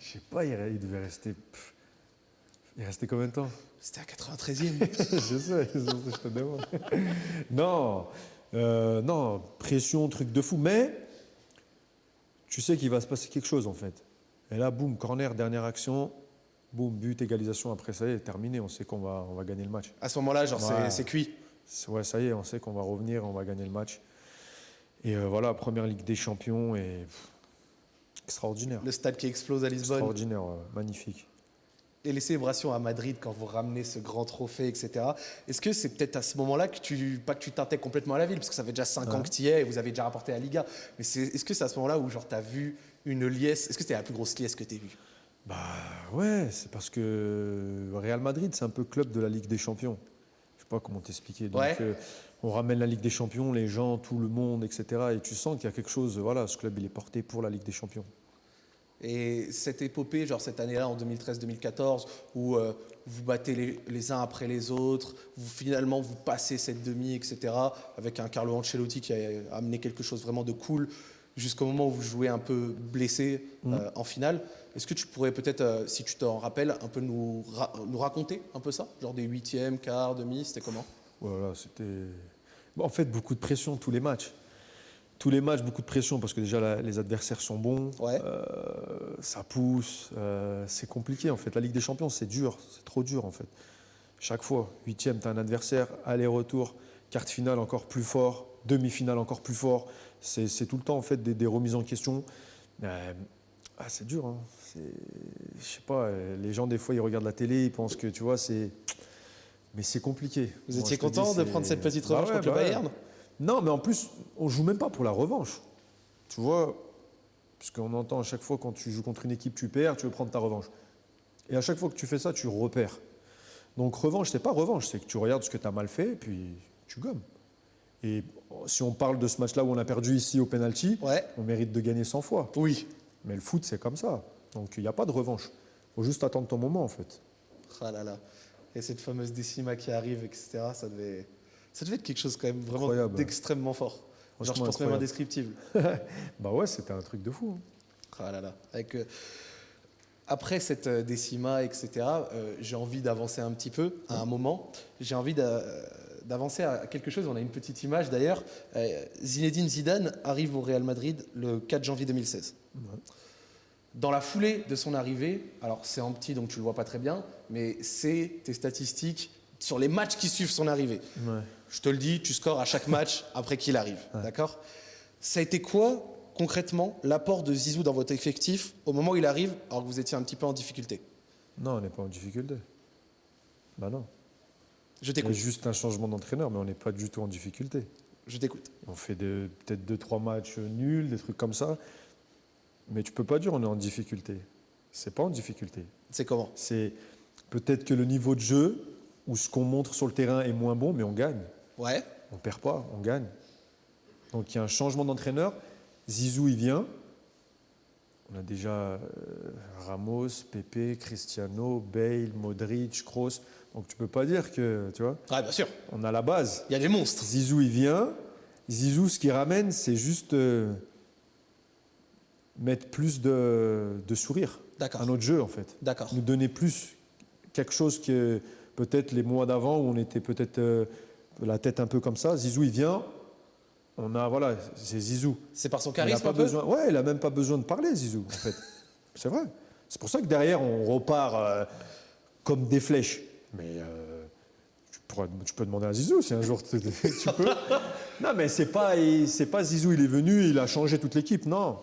sais pas, il, il devait rester. pff, Il restait combien de temps? C'était à 93e. Je sais, je te demande. Non, euh, non, pression, truc de fou. Mais tu sais qu'il va se passer quelque chose en fait. Et là, boum, corner, dernière action, boum, but, égalisation. Après, ça y est, terminé. On sait qu'on va, on va gagner le match. à ce moment-là, genre c'est- Ouais. c'est cuit. Ouais, ça y est, on sait qu'on va revenir, on va gagner le match. Et euh, voilà, première Ligue des Champions et pff, extraordinaire. Le stade qui explose à Lisbonne. Extraordinaire, ouais, magnifique. Et les célébrations à Madrid quand vous ramenez ce grand trophée, etc. Est-ce que c'est peut-être à ce moment-là que tu, pas que tu t'intègres complètement à la ville, parce que ça fait déjà 5 ans que tu y es et vous avez déjà rapporté la Liga, mais est-ce que c'est à ce moment-là où genre tu as vu une liesse? Est-ce que c'était la plus grosse liesse que tu as vue? Bah ouais, c'est parce que Real Madrid, c'est un peu club de la Ligue des Champions. Je sais pas comment t'expliquer. Donc, Ouais. euh, on ramène la Ligue des Champions, les gens, tout le monde, etc. Et tu sens qu'il y a quelque chose. Voilà, ce club, il est porté pour la Ligue des Champions. Et cette épopée, genre cette année-là, en 2013-2014, où euh, vous battez les, les uns après les autres, vous finalement vous passez cette demi, etc., avec un Carlo Ancelotti qui a amené quelque chose vraiment de cool, jusqu'au moment où vous jouez un peu blessé euh, en finale. Est-ce que tu pourrais peut-être, euh, si tu t'en rappelles, un peu nous, ra- nous raconter un peu ça? Genre des huitièmes, quarts, demi, c'était comment? Voilà, c'était. En fait, beaucoup de pression tous les matchs. Tous les matchs, beaucoup de pression parce que déjà la- les adversaires sont bons, Ouais. euh, ça pousse, euh, c'est compliqué en fait. La Ligue des Champions, c'est dur, c'est trop dur en fait. Chaque fois, huitième, tu as un adversaire, aller-retour, quart finale encore plus fort, demi-finale encore plus fort. C'est tout le temps en fait des, des remises en question. Euh, ah, c'est dur. Hein. Je sais pas, les gens des fois ils regardent la télé, ils pensent que tu vois, c'est. Mais c'est compliqué. Vous étiez dis, content de prendre cette petite Bah revanche ouais, contre le bah ouais. Bayern? Non, mais en plus, on joue même pas pour la revanche. Tu vois, parce qu'on entend à chaque fois quand tu joues contre une équipe, tu perds, tu veux prendre ta revanche. Et à chaque fois que tu fais ça, tu repères. Donc revanche, c'est pas revanche, c'est que tu regardes ce que tu as mal fait, et puis tu gommes. Et si on parle de ce match-là où on a perdu ici au penalty, Ouais. on mérite de gagner 100 fois. Oui. Mais le foot, c'est comme ça. Donc il n'y a pas de revanche. faut juste attendre ton moment, en fait. Ah là là. Et cette fameuse décima qui arrive, etc., ça devait, ça devait être quelque chose quand même vraiment d'extrêmement fort. Genre, je pense même indescriptible. Bah ouais, c'était un truc de fou. hein. Ah là là. Avec, euh, après cette euh, décima, etc., euh, j'ai envie d'avancer un petit peu à un moment. J'ai envie d'a- d'avancer à quelque chose. On a une petite image d'ailleurs. Zinedine Zidane arrive au Real Madrid le 4 janvier 2016. Dans la foulée de son arrivée, alors c'est en petit donc tu le vois pas très bien, mais c'est tes statistiques sur les matchs qui suivent son arrivée. Ouais. Je te le dis, tu scores à chaque match après qu'il arrive. D'accord? Ça a été quoi, concrètement, l'apport de Zizou dans votre effectif au moment où il arrive, alors que vous étiez un petit peu en difficulté? Non, on n'est pas en difficulté. Bah non. Je t'écoute. juste un changement d'entraîneur, mais on n'est pas du tout en difficulté. Je t'écoute. On fait peut-être deux, trois matchs nuls, des trucs comme ça. Mais tu peux pas dire on est en difficulté. C'est pas en difficulté. C'est comment? C'est peut-être que le niveau de jeu ou ce qu'on montre sur le terrain est moins bon, mais on gagne. Ouais. On perd pas, on gagne. Donc il y a un changement d'entraîneur. Zizou, il vient. On a déjà euh, Ramos, Pepe, Cristiano, Bale, Modric, Kroos. Donc tu peux pas dire que, tu vois, Ouais, bien sûr. on a la base. Il y a des monstres. Zizou, il vient. Zizou, ce qu'il ramène, c'est juste euh, mettre plus de, de sourire à notre jeu, en fait. D'accord. Nous donner plus quelque chose que peut-être les mois d'avant où on était peut-être euh, la tête un peu comme ça. Zizou, il vient. On a, voilà, c'est Zizou. C'est par son Il a charisme pas un peu besoin, ouais, il n'a même pas besoin de parler, Zizou, en fait. c'est vrai. C'est pour ça que derrière, on repart euh, comme des flèches. Mais euh, tu, pourras- tu peux demander à Zizou si un jour tu, tu peux. Non, mais c'est pas, pas Zizou, il est venu, il a changé toute l'équipe. Non.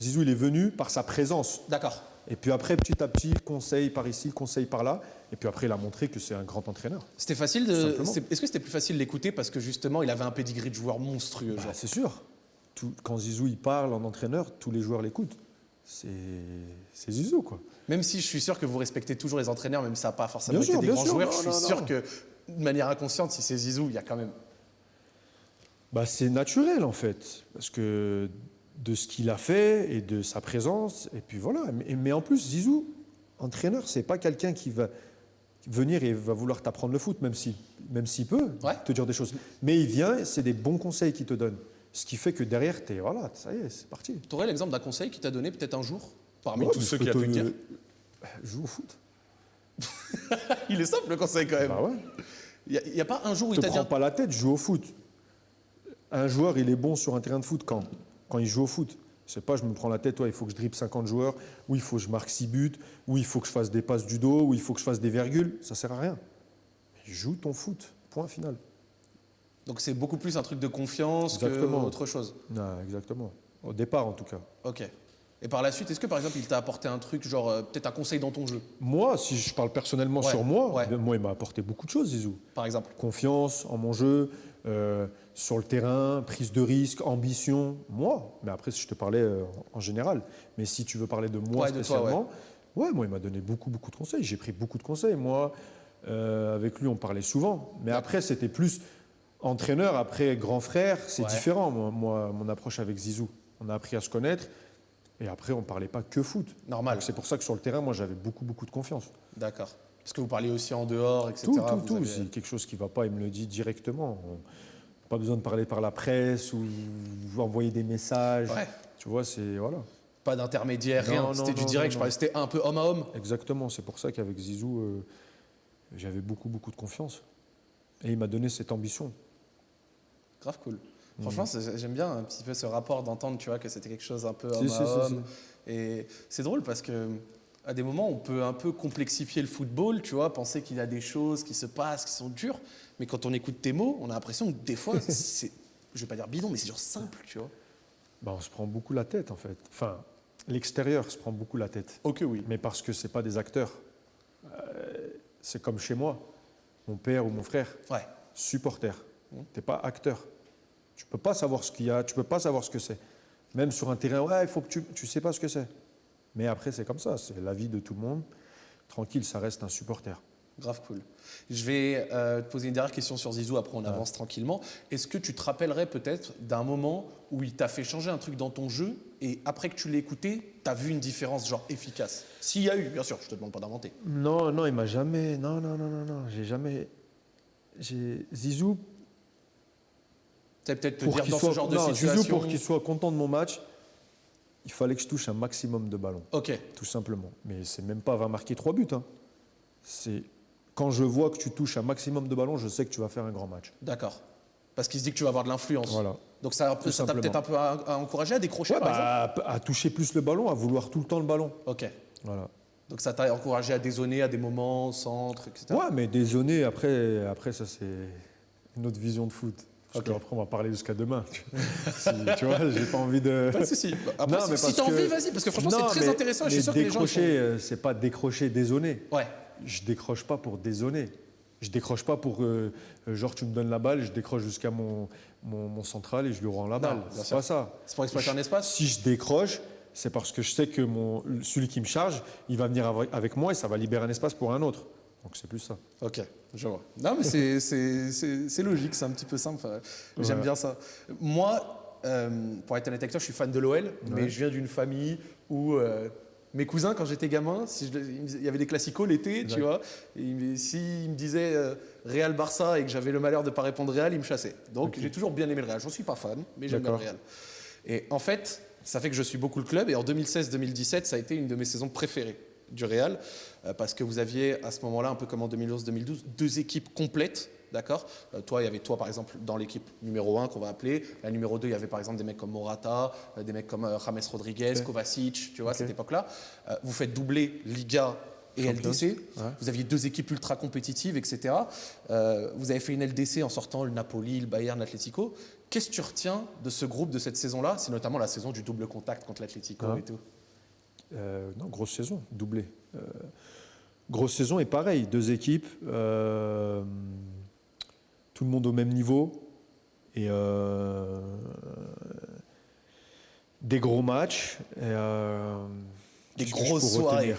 Zizou, il est venu par sa présence. D'accord. Et puis après, petit à petit, conseil par ici, conseil par là. Et puis après, il a montré que c'est un grand entraîneur. C'était facile de. Est-ce que c'était plus facile d'écouter parce que justement il avait un pedigree de joueur monstrueux Bah, c'est sûr. Tout- quand Zizou il parle en entraîneur, tous les joueurs l'écoutent. C'est Zizou, quoi. Même si je suis sûr que vous respectez toujours les entraîneurs, même si ça n'a pas forcément Bien été sûr, des grands sûr. joueurs, Non, je suis non, sûr non. que de manière inconsciente, si c'est Zizou, il y a quand même. Bah, c'est naturel en fait, parce que de ce qu'il a fait et de sa présence, et puis voilà. Mais, en plus, Zizou, entraîneur, c'est pas quelqu'un qui va venir et va vouloir t'apprendre le foot, même si, même s'il peut Ouais. te dire des choses. Mais il vient, c'est des bons conseils qu'il te donne, ce qui fait que derrière, t'es voilà, ça y est, c'est parti. Tu aurais l'exemple d'un conseil qu'il t'a donné peut-être un jour parmi Ouais, tous ceux qu'il a pu te- te dire Joue au foot. Il est simple le conseil quand même. Bah ouais. Il n'y a, pas un jour où il te t'a dit. prends un- pas la tête, joue au foot. Un joueur, il est bon sur un terrain de foot quand? Quand il joue au foot. C'est pas, je me prends la tête, ouais, il faut que je dribble 50 joueurs, ou il faut que je marque 6 buts, ou il faut que je fasse des passes du dos, ou il faut que je fasse des virgules. Ça sert à rien. Joue ton foot. Point final. Donc c'est beaucoup plus un truc de confiance qu'autre chose. Non, exactement. Au départ, en tout cas. Ok. Et par la suite, est-ce que par exemple il t'a apporté un truc, genre euh, peut-être un conseil dans ton jeu, Moi, si je parle personnellement Ouais, sur moi, ouais. moi, il m'a apporté beaucoup de choses, Zizou. par exemple Confiance en mon jeu, euh, sur le terrain, prise de risque, ambition. Moi, mais après, si je te parlais euh, en général. Mais si tu veux parler de moi Ouais, de toi, spécialement, ouais. moi, il m'a donné beaucoup, beaucoup de conseils. J'ai pris beaucoup de conseils. Moi, euh, avec lui, on parlait souvent. Mais après, c'était plus entraîneur. Après, grand frère, c'est Ouais. différent, moi, moi, mon approche avec Zizou. On a appris à se connaître. Et après, on ne parlait pas que foot. Normal. C'est pour ça que sur le terrain, moi, j'avais beaucoup, beaucoup de confiance. D'accord. Parce que vous parliez aussi en dehors, etc. Tout, tout, tout. avez- Si quelque chose qui ne va pas, il me le dit directement. Pas besoin de parler par la presse ou envoyer des messages. Ouais. Tu vois, c'est. Voilà. Pas d'intermédiaire, rien. C'était du direct. non, Je parlais, c'était un peu homme à homme. Exactement. C'est pour ça qu'avec Zizou, euh, j'avais beaucoup, beaucoup de confiance. Et il m'a donné cette ambition. Grave cool. Franchement, c'est- j'aime bien un petit peu ce rapport d'entendre, tu vois, que c'était quelque chose un peu homme si, à si, homme. Et c'est drôle parce que à des moments, on peut un peu complexifier le football, tu vois, penser qu'il y a des choses qui se passent, qui sont dures. Mais quand on écoute tes mots, on a l'impression que des fois, c'est, je vais pas dire bidon, mais c'est genre simple, tu vois. Bah, on se prend beaucoup la tête, en fait. Enfin, l'extérieur se prend beaucoup la tête. Ok, oui. Mais parce que c'est pas des acteurs. Euh, c'est comme chez moi. Mon père ou mon frère. Ouais. supporter. Tu n'es pas acteur. Tu peux pas savoir ce qu'il y a, tu peux pas savoir ce que c'est. Même sur un terrain, ouais, il faut que tu tu sais pas ce que c'est. Mais après, c'est comme ça, c'est la vie de tout le monde. Tranquille, ça reste un supporter. Grave cool. Je vais euh, te poser une dernière question sur Zizou, après on avance tranquillement. Est-ce que tu te rappellerais peut-être d'un moment où il t'a fait changer un truc dans ton jeu et après que tu l'aies écouté, tu as vu une différence genre efficace? S'il y a eu, bien sûr, je te demande pas d'inventer. Non, non, il m'a jamais. Non, non, non, non, non, j'ai jamais. J'ai Zizou peut-être te pour dire dans soit ce genre de situation. Zizou pour qu'il soit content de mon match. Il fallait que je touche un maximum de ballons. Ok. Tout simplement. Mais c'est même pas avoir marqué trois buts. Hein. C'est quand je vois que tu touches un maximum de ballons, je sais que tu vas faire un grand match. D'accord. Parce qu'il se dit que tu vas avoir de l'influence. Voilà. Donc ça t'a peut-être un peu à, encouragé à décrocher par bah, exemple à toucher plus le ballon, à vouloir tout le temps le ballon. Ok. Voilà. Donc ça t'a encouragé à dézoner à des moments, centre, etc. Ouais, mais dézoner, après, après ça c'est une autre vision de foot. Parce okay. qu'après, on va parler jusqu'à demain. tu vois, j'ai pas envie de. Pas de souci. Après, non, si, tu as envie, vas-y, parce que franchement, c'est très intéressant. Je suis sûr que les gens. Décrocher, euh, c'est pas décrocher, dézoner. Ouais. Je décroche pas pour dézoner. Je décroche pas pour. Euh, genre, tu me donnes la balle, je décroche jusqu'à mon, mon, central et je lui rends la balle. C'est pas ça. C'est pour exploiter un espace Si je décroche, c'est parce que je sais que mon, celui qui me charge, il va venir avec moi et ça va libérer un espace pour un autre. Donc c'est plus ça. Ok, je vois. Non, mais c'est logique, c'est un petit peu simple. J'aime bien ça. Moi, euh, pour être honnête avec toi, je suis fan de l'OL, mais je viens d'une famille où euh, mes cousins, quand j'étais gamin, si il y avait des classicos l'été, tu vois, s'ils me disaient euh, Real Barça et que j'avais le malheur de ne pas répondre Real, ils me chassaient. Donc j'ai toujours bien aimé le Real. J'en suis pas fan, mais j'aime le Real. Et en fait, ça fait que je suis beaucoup le club. Et en 2016-2017, ça a été une de mes saisons préférées du Real, parce que vous aviez à ce moment-là, un peu comme en 2011-2012, deux équipes complètes. D'accord euh, Toi, il y avait toi, par exemple, dans l'équipe numéro 1 qu'on va appeler. La numéro 2, il y avait par exemple des mecs comme Morata, euh, des mecs comme James Rodriguez, Kovacic, tu vois, cette époque-là. vous faites doubler Liga et LDC. Vous aviez deux équipes ultra compétitives, etc. vous avez fait une LDC en sortant le Napoli, le Bayern, l'Atlético. Qu'est-ce que tu retiens de ce groupe de cette saison-là? C'est notamment la saison du double contact contre l'Atlético et tout. Euh, non, grosse saison, doublé. Euh, grosse saison et pareil, deux équipes, euh, tout le monde au même niveau et des gros matchs. des grosses soirées.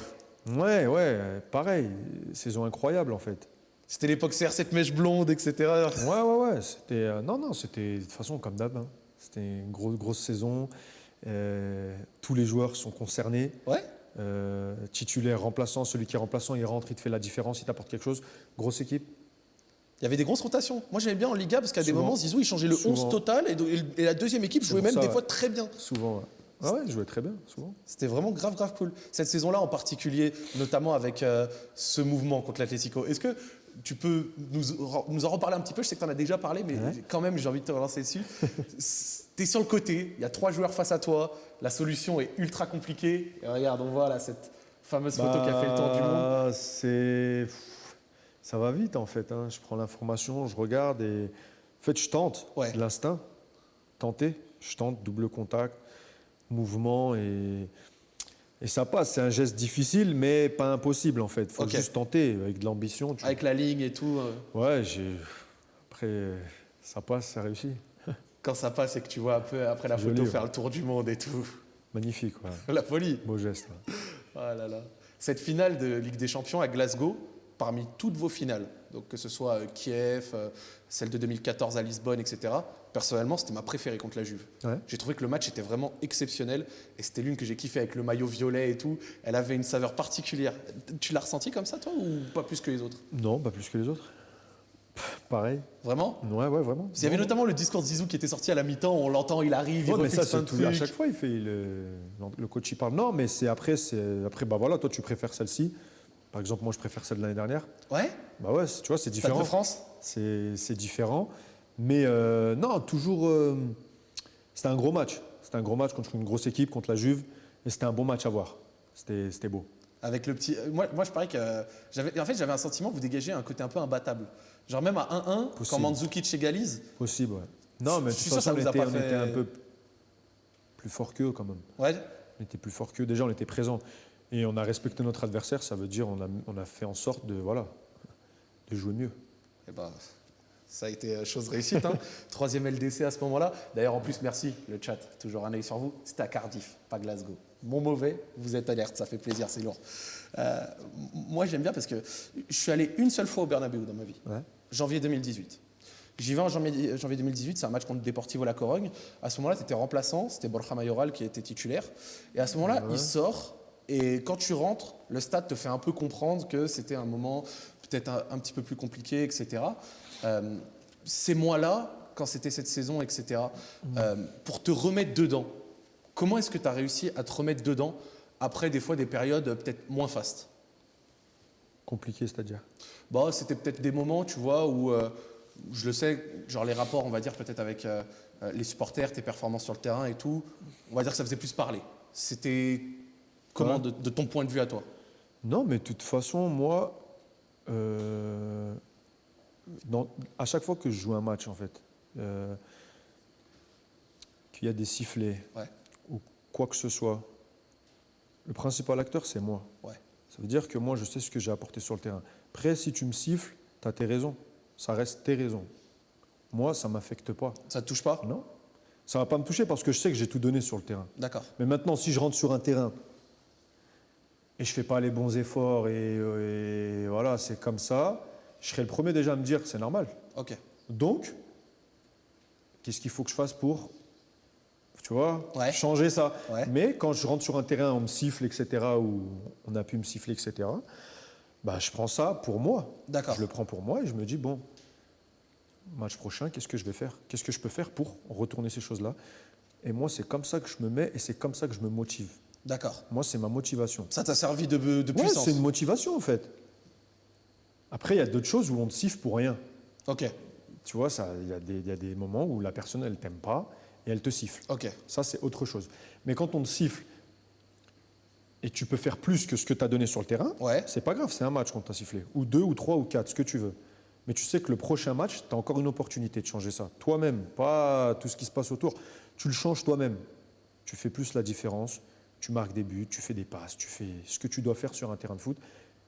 Ouais, ouais, pareil, saison incroyable en fait. C'était l'époque CR7 mèche blonde, etc. Ouais, ouais, ouais. C'était, non, non, c'était de toute façon comme d'hab. Hein. C'était une grosse, grosse saison. Euh, tous les joueurs sont concernés. Ouais. Euh, titulaire, remplaçant, celui qui est remplaçant, il rentre, il te fait la différence, il t'apporte quelque chose. Grosse équipe. Il y avait des grosses rotations. Moi, j'aimais bien en Liga parce qu'à des moments, Zizou, il changeait le 11 total et, la deuxième équipe jouait même des fois très bien. Souvent, ouais. Ah ouais, il jouait très bien, souvent. C'était vraiment grave, grave cool. Cette saison-là en particulier, notamment avec euh, ce mouvement contre l'Atlético. Est-ce que tu peux nous, nous, en reparler un petit peu? Je sais que tu en as déjà parlé, mais quand même, j'ai envie de te relancer dessus. tu es sur le côté, il y a trois joueurs face à toi, la solution est ultra compliquée. Et regarde, on voit là cette fameuse photo qui a fait le tour du monde. Bah, c'est. Ça va vite en fait. Hein. Je prends l'information, je regarde et. En fait, je tente. Ouais. L'instinct. Tenter. Je tente, double contact, mouvement et. Et ça passe, c'est un geste difficile, mais pas impossible en fait. Il faut juste tenter avec de l'ambition. Avec la ligne et tout. Euh. Ouais, j'ai. Après, ça passe, ça réussit. Quand ça passe et que tu vois un peu après la photo faire le tour du monde et tout. Magnifique, ouais. La folie. Beau geste. Oh là là. Cette finale de Ligue des Champions à Glasgow, parmi toutes vos finales, donc que ce soit euh, Kiev, euh, celle de 2014 à Lisbonne, etc. Personnellement, c'était ma préférée contre la Juve. J'ai trouvé que le match était vraiment exceptionnel et c'était l'une que j'ai kiffé avec le maillot violet et tout. Elle avait une saveur particulière. Tu l'as ressenti comme ça, toi, ou pas plus que les autres? Non, pas plus que les autres. Pareil. Vraiment? Ouais, ouais, vraiment. Il y avait notamment le discours de Zizou qui était sorti à la mi-temps, on l'entend, il arrive, il mais ça, c'est tout, à chaque fois, il fait le, le coach il parle. Non, mais c'est après, c'est après, bah voilà, toi tu préfères celle-ci. Par exemple, moi je préfère celle de l'année dernière. Ouais? Bah ouais, tu vois, c'est différent. De France? C'est différent, mais euh, non, toujours. Euh, c'était un gros match. C'était un gros match contre une grosse équipe, contre la Juve, et c'était un bon match à voir. C'était beau. Avec le petit. Moi, moi je parie que. En fait, j'avais un sentiment, vous dégagez un côté un peu imbattable. Genre même à 1-1, quand Mandzukic égalise. Possible, ouais. Non, mais de toute façon, on, était, on était un peu plus fort qu'eux quand même. Ouais. On était plus fort qu'eux. Déjà, on était présents. Et on a respecté notre adversaire, ça veut dire on a, on a fait en sorte de, voilà, de jouer mieux. Et eh ben, ça a été chose réussite. Hein. Troisième LDC à ce moment-là. D'ailleurs, en plus, merci le chat. Toujours un œil sur vous. C'était à Cardiff, pas Glasgow. Bon mauvais, vous êtes alerte, ça fait plaisir, c'est lourd. Euh, moi, j'aime bien parce que je suis allé une seule fois au Bernabéu dans ma vie. Janvier 2018. J'y vais en janvier, 2018, c'est un match contre Deportivo La Corogne. À ce moment-là, tu étais remplaçant, c'était Borja Mayoral qui était titulaire. Et à ce moment-là, il sort. Et quand tu rentres, le stade te fait un peu comprendre que c'était un moment peut-être un, petit peu plus compliqué, etc. Euh, ces mois-là, quand c'était cette saison, etc., euh, pour te remettre dedans, Comment est-ce que tu as réussi à te remettre dedans après des fois des périodes peut-être moins fastes? Compliqué, c'est-à-dire? Bah, C'était peut-être des moments, tu vois, où euh, je le sais, genre les rapports, on va dire peut-être avec euh, euh, les supporters, tes performances sur le terrain et tout, on va dire que ça faisait plus parler. C'était comment de, ton point de vue à toi? Non, mais de toute façon, moi, à chaque fois que je joue un match, en fait, qu'il y a des sifflets, quoi que ce soit, le principal acteur, c'est moi. Ouais. Ça veut dire que moi, je sais ce que j'ai apporté sur le terrain. Après, si tu me siffles, tu as tes raisons. Ça reste tes raisons. Moi, ça ne m'affecte pas. Ça ne te touche pas? Non. Ça ne va pas me toucher parce que je sais que j'ai tout donné sur le terrain. D'accord. Mais maintenant, si je rentre sur un terrain et je ne fais pas les bons efforts et, voilà, c'est comme ça, je serai le premier déjà à me dire que c'est normal. Ok. Donc, qu'est-ce qu'il faut que je fasse pour tu vois, changer ça. Mais quand je rentre sur un terrain, on me siffle, etc., ou on a pu me siffler, etc., bah, je prends ça pour moi. D'accord. Je le prends pour moi et je me dis, bon, match prochain, qu'est-ce que je vais faire? Qu'est-ce que je peux faire pour retourner ces choses-là? Et moi, c'est comme ça que je me mets et c'est comme ça que je me motive. D'accord. Moi, c'est ma motivation. Ça t'a servi de, de puissance c'est une motivation, en fait. Après, il y a d'autres choses où on te siffle pour rien. Ok. Tu vois, il y, y, a des moments où la personne, elle t'aime pas et elle te siffle. Ça, c'est autre chose. Mais quand on te siffle et tu peux faire plus que ce que tu as donné sur le terrain, ouais. c'est pas grave, c'est un match qu'on t'a sifflé. Ou deux, ou trois, ou quatre, ce que tu veux. Mais tu sais que le prochain match, tu as encore une opportunité de changer ça. Toi-même, pas tout ce qui se passe autour. Tu le changes toi-même. Tu fais plus la différence, tu marques des buts, tu fais des passes, tu fais ce que tu dois faire sur un terrain de foot.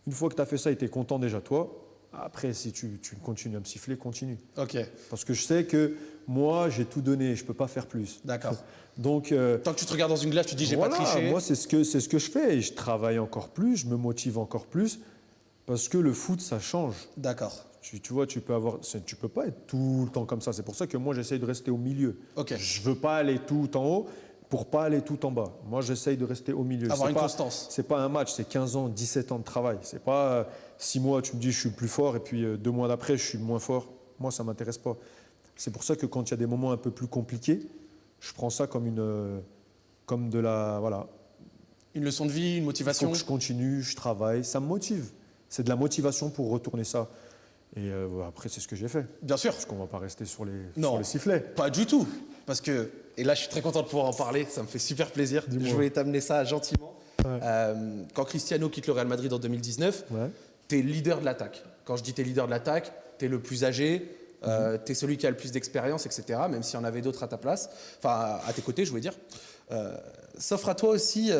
Une fois que tu as fait ça et tu es content déjà toi, après, si tu, continues à me siffler, continue. Ok. Parce que je sais que moi, j'ai tout donné, je ne peux pas faire plus. D'accord. Donc, euh, Tant que tu te regardes dans une glace, tu dis j'ai pas triché. Moi, c'est ce, que, ce que je fais et je travaille encore plus, je me motive encore plus parce que le foot, ça change. D'accord. Tu, vois, tu peux avoir, tu peux pas être tout le temps comme ça. C'est pour ça que moi, j'essaye de rester au milieu. Ok. Je veux pas aller tout en haut pour pas aller tout en bas. Moi, j'essaye de rester au milieu. Avoir une pas, constance. C'est pas un match, c'est 15 ans, 17 ans de travail. C'est pas six mois, tu me dis je suis plus fort et puis euh, deux mois d'après, je suis moins fort. Moi, ça m'intéresse pas. C'est pour ça que quand il y a des moments un peu plus compliqués, je prends ça comme une, euh, comme de la, voilà. Une leçon de vie, une motivation. Il faut que je continue, je travaille, ça me motive. C'est de la motivation pour retourner ça. Et euh, après, c'est ce que j'ai fait. Bien sûr. Parce qu'on ne va pas rester sur les, non, les sifflets. Pas du tout. Parce que, et là, je suis très content de pouvoir en parler. Ça me fait super plaisir. Je voulais t'amener ça gentiment. Euh, quand Cristiano quitte le Real Madrid en 2019, tu es leader de l'attaque. Quand je dis tu es leader de l'attaque, tu es le plus âgé, euh, mhm. tu es celui qui a le plus d'expérience, etc. Même s'il y en avait d'autres à ta place, enfin à tes côtés, je voulais dire. Euh, s'offre à toi aussi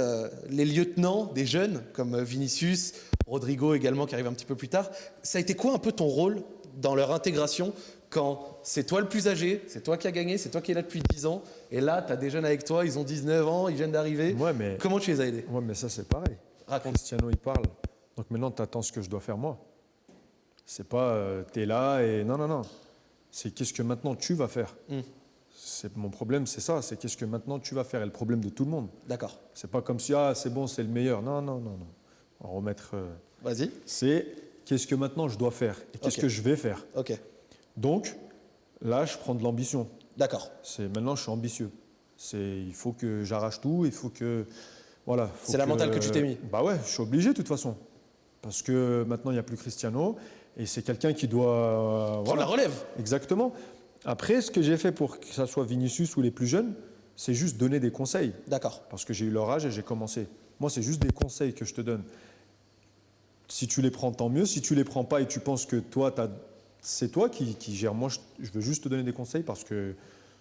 les lieutenants des jeunes, comme Vinicius, Rodrigo également qui arrive un petit peu plus tard. Ça a été quoi un peu ton rôle dans leur intégration quand c'est toi le plus âgé, c'est toi qui as gagné, c'est toi qui es là depuis 10 ans, et là, tu as des jeunes avec toi, ils ont 19 ans, ils viennent d'arriver. mais Comment tu les as aidés? Ouais, mais ça, c'est pareil. Raconte. Cristiano, il parle. Donc maintenant, tu attends ce que je dois faire moi. C'est pas euh, tu es là et. Non, non, non. C'est qu'est-ce que maintenant tu vas faire. Hmm. C'est Mon problème, c'est ça. C'est qu'est-ce que maintenant tu vas faire. Et le problème de tout le monde. D'accord. C'est pas comme si, ah, c'est bon, c'est le meilleur. Non, non, non, non. On va remettre. Euh, Vas-y. C'est qu'est-ce que maintenant je dois faire et qu'est-ce que je vais faire. Ok. Donc, là, je prends de l'ambition. D'accord. C'est maintenant, je suis ambitieux. C'est, il faut que j'arrache tout. Il faut que, voilà. C'est la mentale que tu t'es mis. Bah ouais, je suis obligé de toute façon, parce que maintenant il n'y a plus Cristiano et c'est quelqu'un qui doit prendre la relève. Exactement. Après, ce que j'ai fait pour que ça soit Vinicius ou les plus jeunes, c'est juste donner des conseils. D'accord. Parce que j'ai eu leur âge et j'ai commencé. Moi, c'est juste des conseils que je te donne. Si tu les prends, tant mieux. Si tu les prends pas et tu penses que toi, c'est toi qui, qui gères, moi, je, veux juste te donner des conseils parce que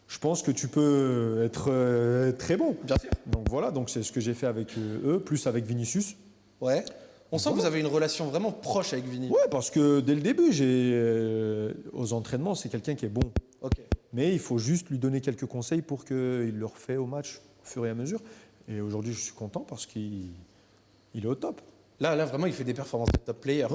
je pense que tu peux être euh, très bon. Bien sûr. Donc voilà, donc c'est ce que j'ai fait avec euh, eux, plus avec Vinicius. Ouais. On sent que vous avez une relation vraiment proche avec Vinicius. Ouais, parce que dès le début, j'ai euh, aux entraînements, c'est quelqu'un qui est bon. Ok. Mais il faut juste lui donner quelques conseils pour qu'il le refait au match au fur et à mesure. Et aujourd'hui, je suis content parce qu'il est au top. Là, là, vraiment, il fait des performances de top player.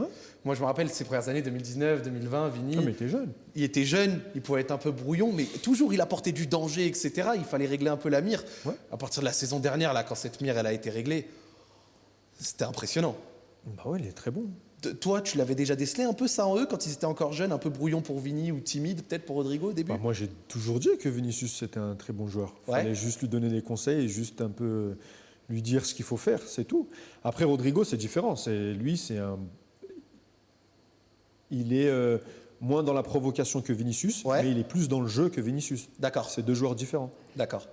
Moi, je me rappelle ses premières années, 2019, 2020, Vini. mais il était jeune. Il était jeune, il pouvait être un peu brouillon, mais toujours il apportait du danger, etc. Il fallait régler un peu la mire. À partir de la saison dernière, là, quand cette mire elle a été réglée, c'était impressionnant. Bah ouais, il est très bon. toi, tu l'avais déjà décelé un peu ça en eux quand ils étaient encore jeunes, un peu brouillon pour Vini ou timide peut-être pour Rodrigo au début bah, Moi, j'ai toujours dit que Vinicius c'était un très bon joueur. Il fallait juste lui donner des conseils et juste un peu lui dire ce qu'il faut faire, c'est tout. Après, Rodrigo, c'est différent. C'est lui, c'est un. Il est euh, moins dans la provocation que Vinicius, mais il est plus dans le jeu que Vinicius. D'accord. C'est deux joueurs différents. D'accord.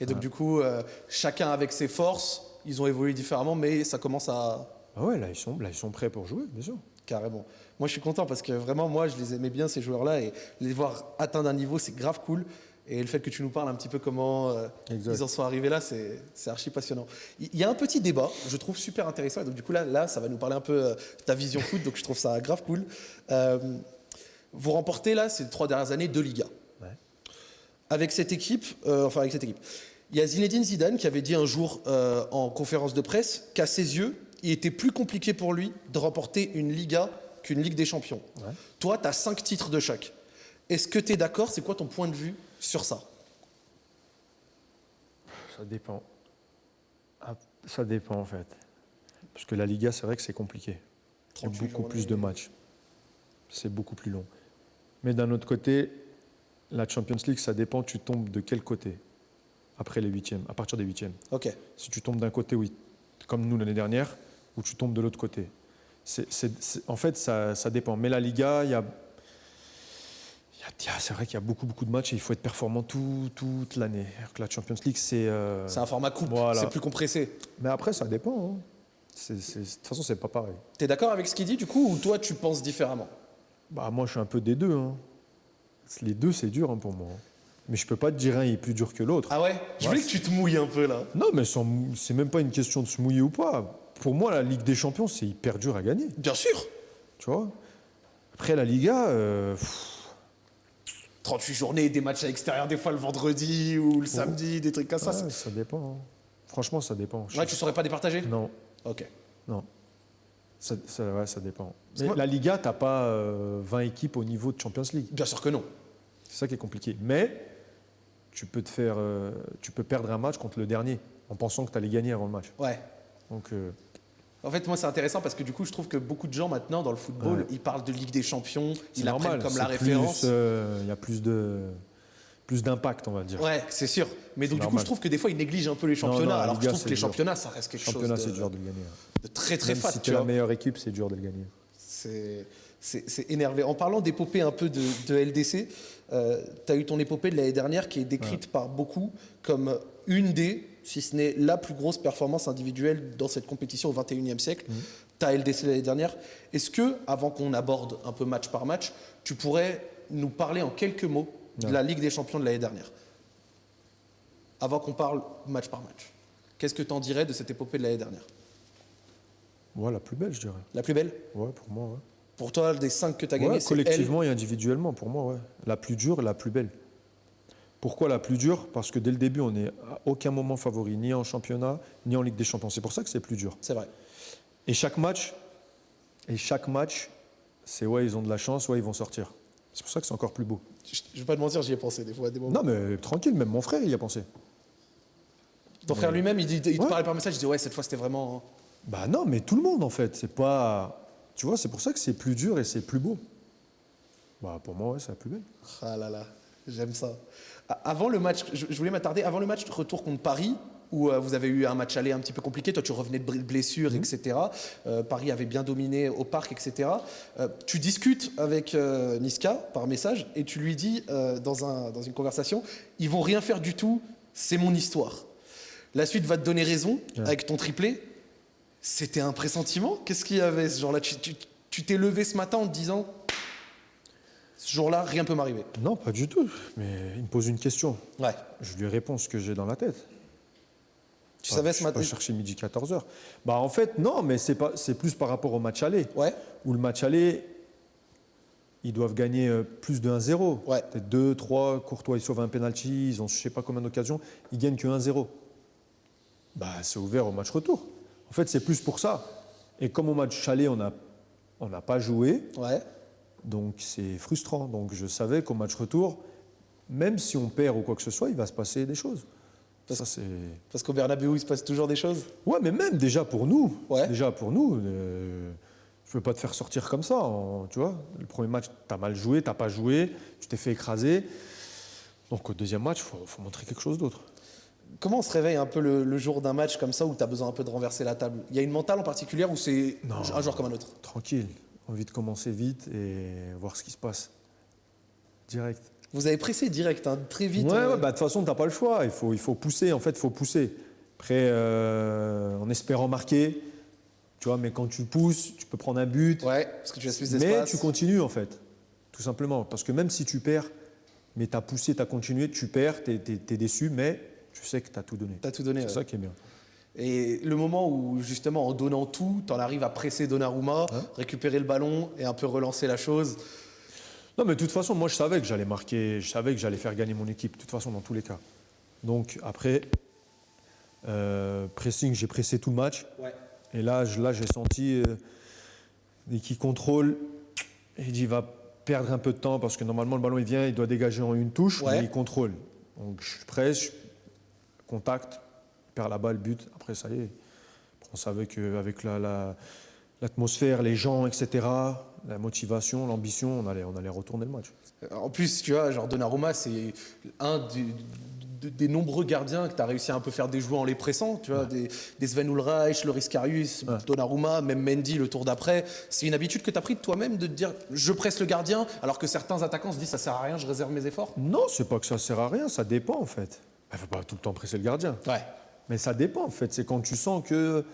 Et donc, du coup, euh, chacun avec ses forces, ils ont évolué différemment, mais ça commence à. Ah ouais, là ils, sont, là, ils sont prêts pour jouer, bien sûr. Carrément. Moi, je suis content parce que vraiment, moi, je les aimais bien, ces joueurs-là, et les voir atteindre un niveau, c'est grave cool. Et le fait que tu nous parles un petit peu comment euh, ils en sont arrivés là, c'est archi passionnant. Il y a un petit débat, je trouve super intéressant. Et donc, du coup, là, là ça va nous parler un peu de euh, ta vision foot. Donc, je trouve ça grave cool. Euh, vous remportez, là, ces trois dernières années, deux Ligas. Avec cette équipe, enfin, avec cette équipe. Il y a Zinedine Zidane qui avait dit un jour en conférence de presse qu'à ses yeux, il était plus compliqué pour lui de remporter une Liga qu'une Ligue des Champions. Toi, tu as cinq titres de chaque. Est-ce que tu es d'accord? C'est quoi ton point de vue sur ça? Ça dépend. Ah, ça dépend en fait. Parce que la Liga, c'est vrai que c'est compliqué. Il y a beaucoup plus de matchs. C'est beaucoup plus long. Mais d'un autre côté, la Champions League, ça dépend, tu tombes de quel côté? Après les huitièmes, à partir des huitièmes. Ok. Si tu tombes d'un côté, oui, comme nous l'année dernière, ou tu tombes de l'autre côté. en fait, ça, ça, dépend. Mais la Liga, il y a c'est vrai qu'il y a beaucoup, beaucoup de matchs et il faut être performant toute l'année. La Champions League, c'est. Euh, c'est un format coupe, c'est plus compressé. Mais après, ça dépend. Hein. de toute façon, c'est pas pareil. Tu es d'accord avec ce qu'il dit du coup ou toi, tu penses différemment? Bah, Moi, je suis un peu des deux. Hein. Les deux, c'est dur hein, pour moi. Mais je peux pas te dire un est plus dur que l'autre. Ah ouais? Je voulais que tu te mouilles un peu là. Non, mais c'est même pas une question de se mouiller ou pas. Pour moi, la Ligue des Champions, c'est hyper dur à gagner. Bien sûr Tu vois? Après, la Liga. Euh, 38 journées, des matchs à l'extérieur, des fois le vendredi ou le samedi, des trucs comme ça. ça dépend. Hein. Franchement, ça dépend. Ouais, tu saurais pas départager? Non. Ok. Non. Ça, ouais, ça dépend. la Liga, tu n'as pas 20 euh, équipes au niveau de Champions League. Bien sûr que non. C'est ça qui est compliqué. Mais tu peux, te faire, euh, tu peux perdre un match contre le dernier en pensant que tu allais gagner avant le match. Ouais. Donc, euh, en fait, moi, c'est intéressant parce que du coup, je trouve que beaucoup de gens maintenant dans le football, ils parlent de Ligue des Champions, ils la prennent comme la référence. Euh, il y a plus de plus d'impact, on va dire. Ouais, c'est sûr. Mais donc, du coup, je trouve que des fois, ils négligent un peu les championnats. alors que je trouve que les championnats, ça reste quelque championnat, chose de, c'est dur de le gagner. de très, très fat. Si tu es la meilleure équipe, c'est dur de le gagner. C'est énervé. En parlant d'épopée un peu de, LDC, euh, tu as eu ton épopée de l'année dernière qui est décrite par beaucoup comme une des si ce n'est la plus grosse performance individuelle dans cette compétition au XXIe siècle. Mmh. Tu as LDC l'année dernière. Est-ce que, avant qu'on aborde un peu match par match, tu pourrais nous parler en quelques mots de la Ligue des Champions de l'année dernière? Avant qu'on parle match par match. Qu'est-ce que tu en dirais de cette épopée de l'année dernière? Ouais, la plus belle, je dirais. La plus belle? Ouais, pour moi, ouais. Pour toi, des cinq que tu as ouais, gagnées, collectivement et individuellement, pour moi, ouais. La plus dure et la plus belle. Pourquoi la plus dure? Parce que dès le début, on n'est à aucun moment favori, ni en championnat, ni en Ligue des Champions. C'est pour ça que c'est plus dur. C'est vrai. Et chaque match, et chaque match, c'est ouais, ils ont de la chance, ouais, ils vont sortir. C'est pour ça que c'est encore plus beau. Je ne vais pas te mentir, j'y ai pensé des fois des moments. Non, mais tranquille, même mon frère, il y a pensé. Ton frère lui-même, il, il te parlait par message, il dit ouais, cette fois c'était vraiment. Hein. Bah non, mais tout le monde en fait. C'est pas. Tu vois, c'est pour ça que c'est plus dur et c'est plus beau. Bah pour moi, ouais, c'est la plus belle. Ah là là, j'aime ça. Avant le match, je voulais m'attarder, avant le match de retour contre Paris, où euh, vous avez eu un match aller un petit peu compliqué, toi tu revenais de blessure, mhm. etc. Euh, Paris avait bien dominé au parc, etc. Euh, tu discutes avec Niska par message et tu lui dis dans, un, dans une conversation, ils vont rien faire du tout, c'est mon histoire. La suite va te donner raison avec ton triplé. C'était un pressentiment? Qu'est-ce qu'il y avait ce jour-là Tu t'es levé ce matin en te disant ce jour-là, rien ne peut m'arriver. Non, pas du tout. Mais il me pose une question. Ouais. Je lui réponds ce que j'ai dans la tête. Tu savais ce matin Je chercher midi 14h. Bah en fait, non, mais c'est, plus par rapport au match aller. Ouais. Où le match aller, ils doivent gagner euh, plus de 1-0. Ouais. Peut-être 2, 3, Courtois, ils sauvent un penalty, ils ont je sais pas combien d'occasions, ils gagnent que 1-0. Bah c'est ouvert au match retour. En fait, c'est plus pour ça. Et comme au match aller, on n'a on n'a pas joué. Ouais. Donc c'est frustrant. Donc je savais qu'au match retour, même si on perd ou quoi que ce soit, il va se passer des choses. Parce, ça, parce qu'au Bernabeu, il se passe toujours des choses? Ouais, mais même déjà pour nous. Déjà pour nous. Euh, je ne veux pas te faire sortir comme ça. tu vois, le premier match, tu as mal joué, tu n'as pas joué, tu t'es fait écraser. Donc au deuxième match, il faut, montrer quelque chose d'autre. Comment on se réveille un peu le, jour d'un match comme ça où tu as besoin un peu de renverser la table? Il y a une mentale en particulier ou c'est un joueur comme un autre? Tranquille, envie de commencer vite et voir ce qui se passe. Direct. Vous avez pressé direct, hein, très vite. Ouais, euh. bah, de toute façon, tu n'as pas le choix. Il faut, il faut pousser, en fait, il faut pousser. Après, euh, en espérant marquer, tu vois, mais quand tu pousses, tu peux prendre un but. Ouais, parce que tu as plus d'espace. Mais tu continues en fait, tout simplement. Parce que même si tu perds, mais tu as poussé, tu as continué, tu perds, tu es, déçu, mais tu sais que tu as tout donné. Tu as tout donné. C'est ça qui est bien. Et le moment où, justement, en donnant tout, tu en arrives à presser Donnarumma, récupérer le ballon et un peu relancer la chose. Non, mais de toute façon, moi, je savais que j'allais marquer, je savais que j'allais faire gagner mon équipe, de toute façon, dans tous les cas. Donc, après, euh, pressing, j'ai pressé tout le match. Ouais. Et là, là j'ai senti, euh, qu'il contrôle, il dit il va perdre un peu de temps parce que normalement le ballon il vient, il doit dégager en une touche, mais il contrôle. Donc je presse, contact, perd la balle, but. Après ça y est. On savait qu'avec l'atmosphère, la, les gens, etc., la motivation, l'ambition, on allait, on allait retourner le match. En plus, tu vois, genre Donnarumma, c'est un du, des nombreux gardiens que tu as réussi à un peu faire déjouer en les pressant, tu vois, des, Sven Ulreich, Loris Karius, Donnarumma, même Mendy le tour d'après. C'est une habitude que tu as pris de toi-même de te dire je presse le gardien alors que certains attaquants se disent ça sert à rien, je réserve mes efforts? Non, c'est pas que ça sert à rien, ça dépend en fait. Il faut pas tout le temps presser le gardien. Ouais. Mais ça dépend en fait, c'est quand tu sens que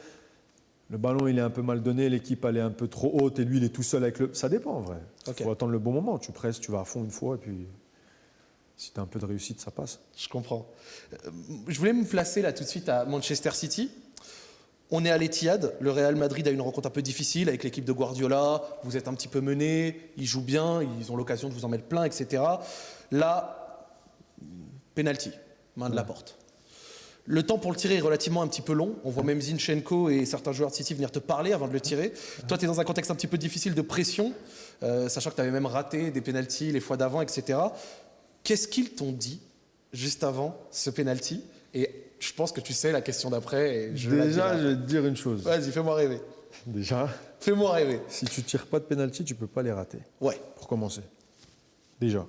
le ballon il est un peu mal donné, l'équipe elle est un peu trop haute et lui il est tout seul avec le. Ça dépend en vrai. Il faut attendre le bon moment. Tu presses, tu vas à fond une fois et puis si tu as un peu de réussite, ça passe. Je comprends. Euh, je voulais me placer là tout de suite à Manchester City. On est à l'Etihad, le Real Madrid a une rencontre un peu difficile avec l'équipe de Guardiola, vous êtes un petit peu mené, ils jouent bien, ils ont l'occasion de vous en mettre plein, etc. Là, penalty, main de la porte. Le temps pour le tirer est relativement un petit peu long. On voit même Zinchenko et certains joueurs de City venir te parler avant de le tirer. Toi, tu es dans un contexte un petit peu difficile de pression, euh, sachant que tu avais même raté des pénalties les fois d'avant, etc. Qu'est-ce qu'ils t'ont dit juste avant ce penalty? Et je pense que tu sais la question d'après. Déjà, je vais te dire une chose. Vas-y, fais-moi rêver. Déjà. Fais-moi rêver. Si tu tires pas de penalty, tu peux pas les rater. Ouais. Pour commencer. Déjà.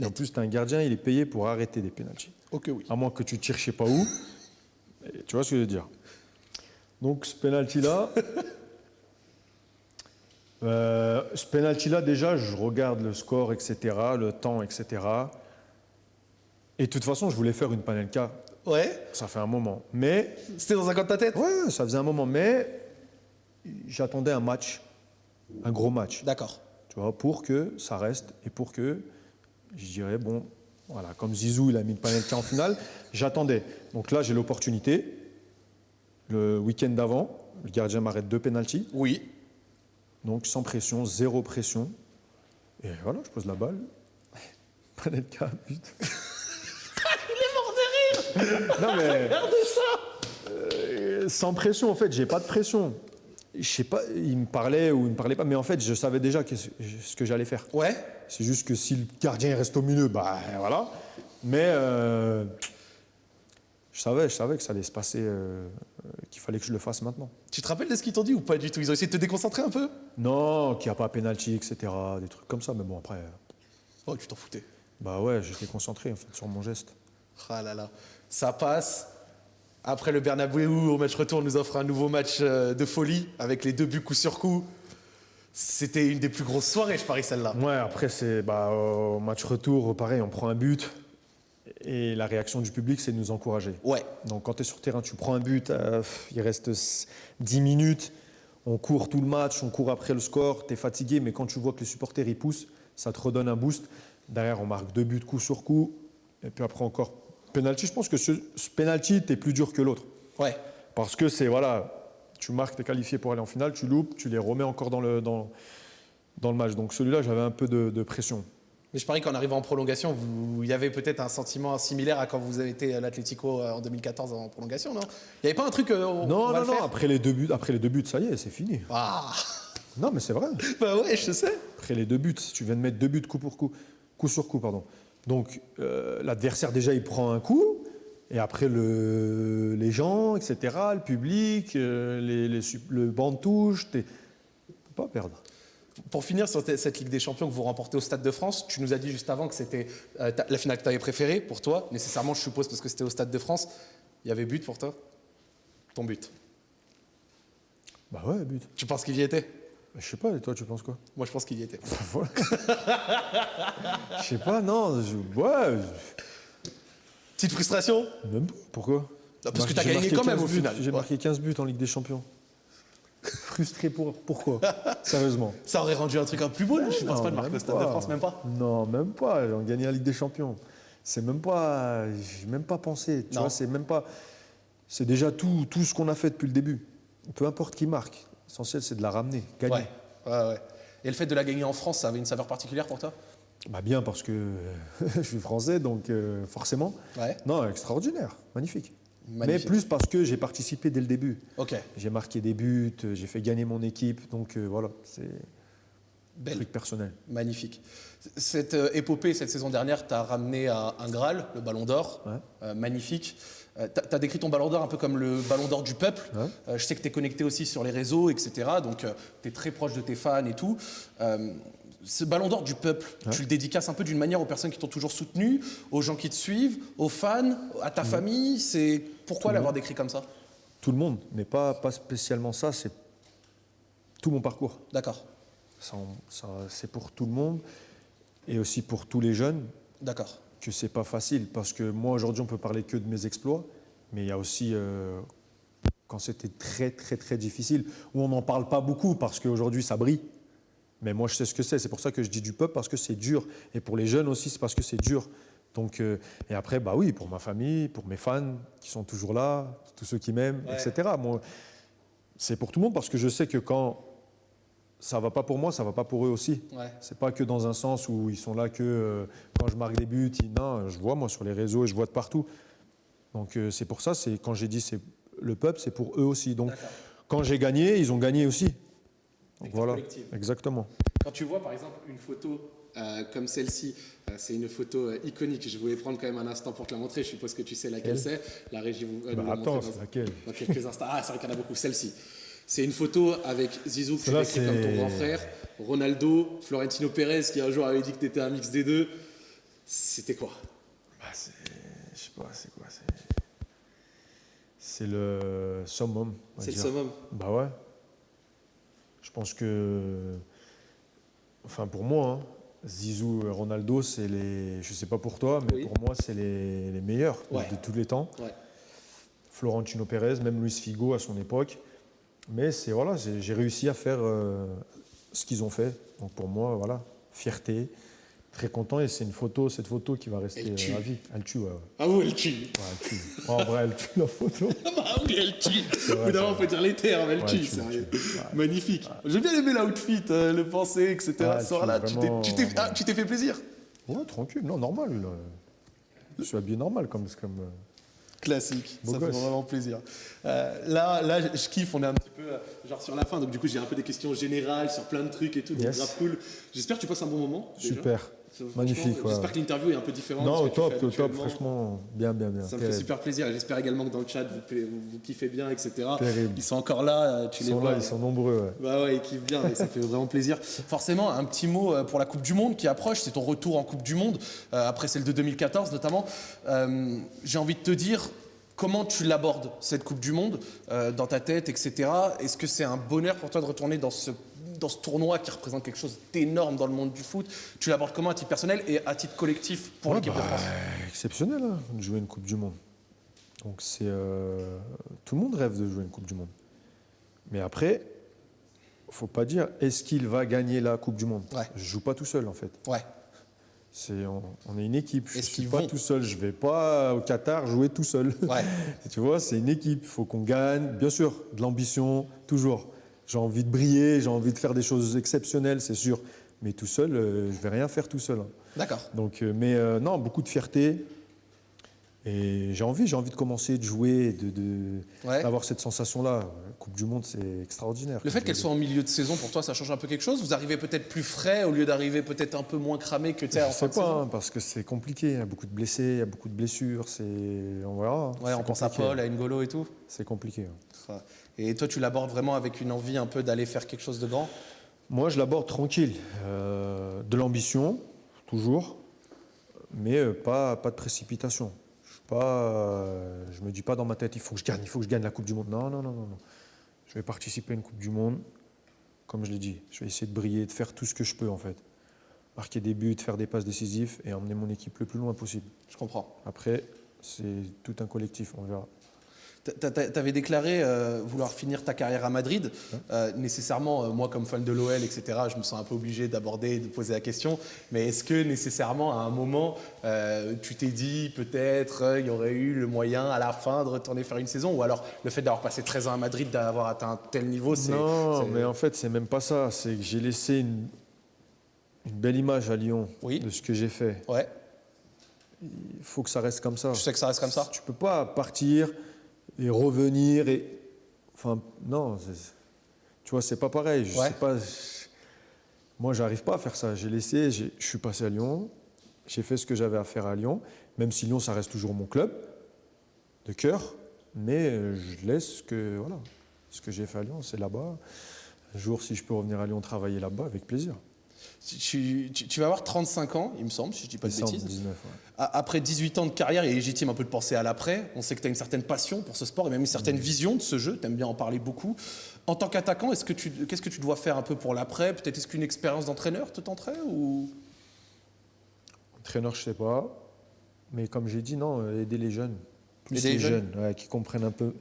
Et en plus, tu as un gardien, il est payé pour arrêter des penalties. Ok, oui. À moins que tu tires je sais pas où. Tu vois ce que je veux dire? Donc, ce penalty-là. euh, ce penalty-là, déjà, je regarde le score, etc., le temps, etc. Et de toute façon, je voulais faire une panelka. Ouais. Ça fait un moment. Mais. C'était dans un coin de ta tête? Ouais, ça faisait un moment. Mais j'attendais un match, un gros match. D'accord. Tu vois, pour que ça reste et pour que je dirais, bon, voilà, comme Zizou, il a mis une panelka en finale, j'attendais. Donc là, j'ai l'opportunité. Le week-end d'avant, le gardien m'arrête deux pénalties. Oui. Donc sans pression, zéro pression. Et voilà, je pose la balle. Panelka, but. non mais. ça euh, Sans pression, en fait, j'ai pas de pression. Je sais pas, il me parlait ou il me parlait pas, mais en fait, je savais déjà ce que j'allais faire. Ouais. C'est juste que si le gardien reste au milieu, bah voilà. Mais euh, je savais, je savais que ça allait se passer, euh, qu'il fallait que je le fasse maintenant. Tu te rappelles de ce qu'ils t'ont dit ou pas du tout? Ils ont essayé de te déconcentrer un peu? Non, qu'il n'y a pas penalty, etc. Des trucs comme ça, mais bon après. Oh, tu t'en foutais Bah ouais, j'étais concentré en fait sur mon geste. Ah là là ça passe. Après le Bernabeu, au match retour, nous offre un nouveau match euh, de folie avec les deux buts coup sur coup. C'était une des plus grosses soirées, je parie, celle-là. Ouais, après, c'est bah, au match retour, pareil, on prend un but. Et la réaction du public, c'est de nous encourager. Ouais. Donc quand tu es sur terrain, tu prends un but, euh, il reste 10 minutes, on court tout le match, on court après le score, tu es fatigué, mais quand tu vois que les supporters y poussent, ça te redonne un boost. Derrière, on marque deux buts coup sur coup, et puis après encore Penalty, je pense que ce, penalty, tu es plus dur que l'autre. Ouais. Parce que c'est, voilà, tu marques, tu es qualifié pour aller en finale, tu loupes, tu les remets encore dans le, dans, dans le match. Donc celui-là, j'avais un peu de, pression. Mais je parie qu'en arrivant en prolongation, il y avait peut-être un sentiment similaire à quand vous avez été à l'Atlético euh, en 2014 en prolongation, non? Il n'y avait pas un truc. Euh, non, non, non. Après les deux buts, après les deux buts, ça y est, c'est fini. Ah. Non, mais c'est vrai. bah ouais, je sais. Après les deux buts, tu viens de mettre deux buts coup pour coup, coup sur coup, pardon. Donc euh, l'adversaire déjà il prend un coup, et après le, les gens, etc., le public, euh, les, le banc de touche, pas perdre. Pour finir sur cette Ligue des Champions que vous remportez au Stade de France, tu nous as dit juste avant que c'était euh, la finale que tu avais préférée pour toi, nécessairement je suppose parce que c'était au Stade de France. Il y avait but pour toi? Ton but? Bah ouais, but. Tu penses qu'il y était? Je sais pas, et toi tu penses quoi? Moi je pense qu'il y était. Je sais pas, non. Ouais. Petite frustration? Même pas. Pourquoi? Parce que tu as gagné quand même au final. J'ai marqué 15 buts en Ligue des Champions. Frustré pour pourquoi? Sérieusement. Ça aurait rendu un truc un plus beau, je pense pas de marquer au Stade de France, même pas? Non, même pas. On gagné la Ligue des Champions. C'est même pas. J'ai même pas pensé. Tu vois, c'est même pas. C'est déjà tout, tout ce qu'on a fait depuis le début. Peu importe qui marque. L'essentiel, c'est de la ramener, gagner. Ouais, ouais, ouais. Et le fait de la gagner en France, ça avait une saveur particulière pour toi? Bah bien parce que je suis français, donc euh, forcément. Non, extraordinaire, magnifique. Mais plus parce que j'ai participé dès le début. Ok. J'ai marqué des buts, j'ai fait gagner mon équipe, donc euh, voilà, c'est un truc personnel. Magnifique. Cette euh, épopée, cette saison dernière, t'as ramené un, un, Graal, le Ballon d'Or, euh, magnifique. Tu as, décrit ton Ballon d'Or un peu comme le Ballon d'Or du peuple. je sais que tu es connecté aussi sur les réseaux, etc. Donc tu es très proche de tes fans et tout ce ballon d'or du peuple, tu le dédicaces un peu d'une manière aux personnes qui t'ont toujours soutenu, aux gens qui te suivent, aux fans, à ta famille. C'est pourquoi l'avoir décrit comme ça? Tout le monde, mais pas, pas spécialement ça. C'est tout mon parcours. D'accord. c'est pour tout le monde et aussi pour tous les jeunes. D'accord. Que c'est pas facile parce que moi aujourd'hui on peut parler que de mes exploits, mais il y a aussi euh, quand c'était très très très difficile où on n'en parle pas beaucoup parce qu'aujourd'hui ça brille. Mais moi, je sais ce que c'est. C'est pour ça que je dis du peuple, parce que c'est dur. Et pour les jeunes aussi, c'est parce que c'est dur. Donc, euh, et après, bah oui, pour ma famille, pour mes fans qui sont toujours là, tous ceux qui m'aiment, etc. Moi, c'est pour tout le monde parce que je sais que quand ça va pas pour moi, ça va pas pour eux aussi. Ouais. C'est pas que dans un sens où ils sont là que euh, quand je marque des buts. non, je vois moi sur les réseaux et je vois de partout. Donc euh, c'est pour ça. C'est quand j'ai dit c'est le peuple, c'est pour eux aussi. Donc quand j'ai gagné, ils ont gagné aussi voilà, exactement. Quand tu vois par exemple une photo euh, comme celle-ci, euh, c'est une photo euh, iconique. Je voulais prendre quand même un instant pour te la montrer. Je suppose que tu sais laquelle c'est. La régie vous bah, attends, c'est laquelle? dans quelques instants. Ah, c'est vrai qu'il y en a beaucoup. Celle-ci. C'est une photo avec Zizou que tu décris comme ton grand frère, Ronaldo, Florentino Pérez qui un jour avait dit que tu étais un mix des deux. C'était quoi? Bah, Je sais pas, c'est quoi C'est le summum. C'est le summum Bah ouais. Je pense que, enfin pour moi, hein, Zizou et Ronaldo, c'est les, je sais pas pour toi, mais pour moi, c'est les, meilleurs de, tous les temps. Florentino Pérez, même Luis Figo à son époque. Mais c'est voilà, j'ai réussi à faire euh, ce qu'ils ont fait. Donc pour moi, voilà, fierté, Très content et c'est une photo, cette photo qui va rester euh, à vie. Elle tue, ouais. Ah oui, elle tue. Ouais, elle tue. en vrai, elle tue la photo. ah oui, elle tue. Évidemment, on peut dire les termes, elle tue, sérieux. Magnifique. J'ai bien aimé l'outfit, euh, le pensée, etc. là, ah, tu t'es fait plaisir Ouais, tranquille, non, normal. Je suis habillé normal comme. comme euh, Classique, ça fait vraiment plaisir. là, là, je kiffe, on est un petit peu genre sur la fin, donc du coup j'ai un peu des questions générales sur plein de trucs et tout, donc grave cool. J'espère que tu passes un bon moment. Super. Magnifique. J'espère que l'interview est un peu différente. Non, top, top, franchement, bien, bien, bien. Ça me fait super plaisir. J'espère également que dans le chat, vous, vous, kiffez bien, etc. Ils sont encore là, tu ils les sont vois. Là, ils sont nombreux. Ouais. Bah ouais, ils kiffent bien, et ça fait vraiment plaisir. Forcément, un petit mot euh, pour la Coupe du Monde qui approche. C'est ton retour en Coupe du Monde, euh, après celle de 2014 notamment. Euh, j'ai envie de te dire, Comment tu l'abordes, cette Coupe du Monde, dans ta tête, etc. Est-ce que c'est un bonheur pour toi de retourner dans ce dans ce tournoi qui représente quelque chose d'énorme dans le monde du foot. Tu l'abordes comment à titre personnel et à titre collectif pour l'équipe de bah, France? Exceptionnel hein, de jouer une Coupe du Monde. Donc c'est euh, tout le monde rêve de jouer une Coupe du Monde. Mais après, faut pas dire est-ce qu'il va gagner la Coupe du Monde? Ouais. Je joue pas tout seul en fait. Ouais. C'est on, est une équipe. Je suis pas tout seul. Je vais pas au Qatar jouer tout seul. Ouais. tu vois, c'est une équipe. Il faut qu'on gagne. Bien sûr, de l'ambition toujours. J'ai envie de briller, j'ai envie de faire des choses exceptionnelles, c'est sûr. Mais tout seul, euh, je vais rien faire tout seul. Hein. D'accord. Donc, euh, mais euh, non, beaucoup de fierté. Et j'ai envie, j'ai envie de commencer, de jouer, de, d'avoir cette sensation-là. Coupe du Monde, c'est extraordinaire. Le fait qu'elle soit en milieu de saison, pour toi, ça change un peu quelque chose? Vous arrivez peut-être plus frais au lieu d'arriver peut-être un peu moins cramé que tu sais en fin sais pas, hein, parce que c'est compliqué. Il y a beaucoup de blessés, il y a beaucoup de blessures. C'est... On verra. Ouais, on pense à Paul, à N'Golo et tout. C'est compliqué. Et toi, tu l'abordes vraiment avec une envie un peu d'aller faire quelque chose de grand Moi, je l'aborde tranquille. Euh, de l'ambition, toujours, mais euh, pas, pas de précipitation. Je ne me dis pas dans ma tête, il faut que je gagne, il faut que je gagne la Coupe du Monde. Non, non, non, non. non. Je vais participer à une Coupe du Monde, comme je l'ai dit. Je vais essayer de briller, de faire tout ce que je peux, en fait. Marquer des buts, faire des passes décisives et emmener mon équipe le plus loin possible. Je comprends. Après, c'est tout un collectif, on verra. Tu avais déclaré euh, vouloir finir ta carrière à Madrid. Euh, nécessairement, euh, moi comme fan de l'OL, etc., je me sens un peu obligé d'aborder, de poser la question. Mais est-ce que nécessairement, à un moment, tu t'es dit peut-être il y aurait eu le moyen à la fin de retourner faire une saison? Ou alors le fait d'avoir passé 13 ans à Madrid, d'avoir atteint un tel niveau, c'est. Non, mais en fait, c'est même pas ça. C'est que j'ai laissé une, une, belle image à Lyon de ce que j'ai fait. Ouais. Il faut que ça reste comme ça. Tu sais que ça reste comme ça? Tu peux pas partir et revenir. Et... Enfin, non, tu vois, c'est pas pareil. Je sais pas, moi, j'arrive pas à faire ça. J'ai laissé, je suis passé à Lyon, j'ai fait ce que j'avais à faire à Lyon, même si Lyon, ça reste toujours mon club de cœur, mais je laisse ce que, voilà, ce que j'ai fait à Lyon, c'est là-bas. Un jour, si je peux revenir à Lyon travailler là-bas, avec plaisir. Tu, vas avoir 35 ans, il me semble, si je ne dis pas de bêtises. 19, Après 18 ans de carrière, il est légitime un peu de penser à l'après. On sait que tu as une certaine passion pour ce sport et même une certaine vision de ce jeu. Tu aimes bien en parler beaucoup. En tant qu'attaquant, qu'est-ce que tu dois faire un peu pour l'après? Peut-être est-ce qu'une expérience d'entraîneur te tenterait ou... Entraîneur, je ne sais pas. Mais comme j'ai dit, non, aider les jeunes. Plus les jeunes, qui comprennent un peu,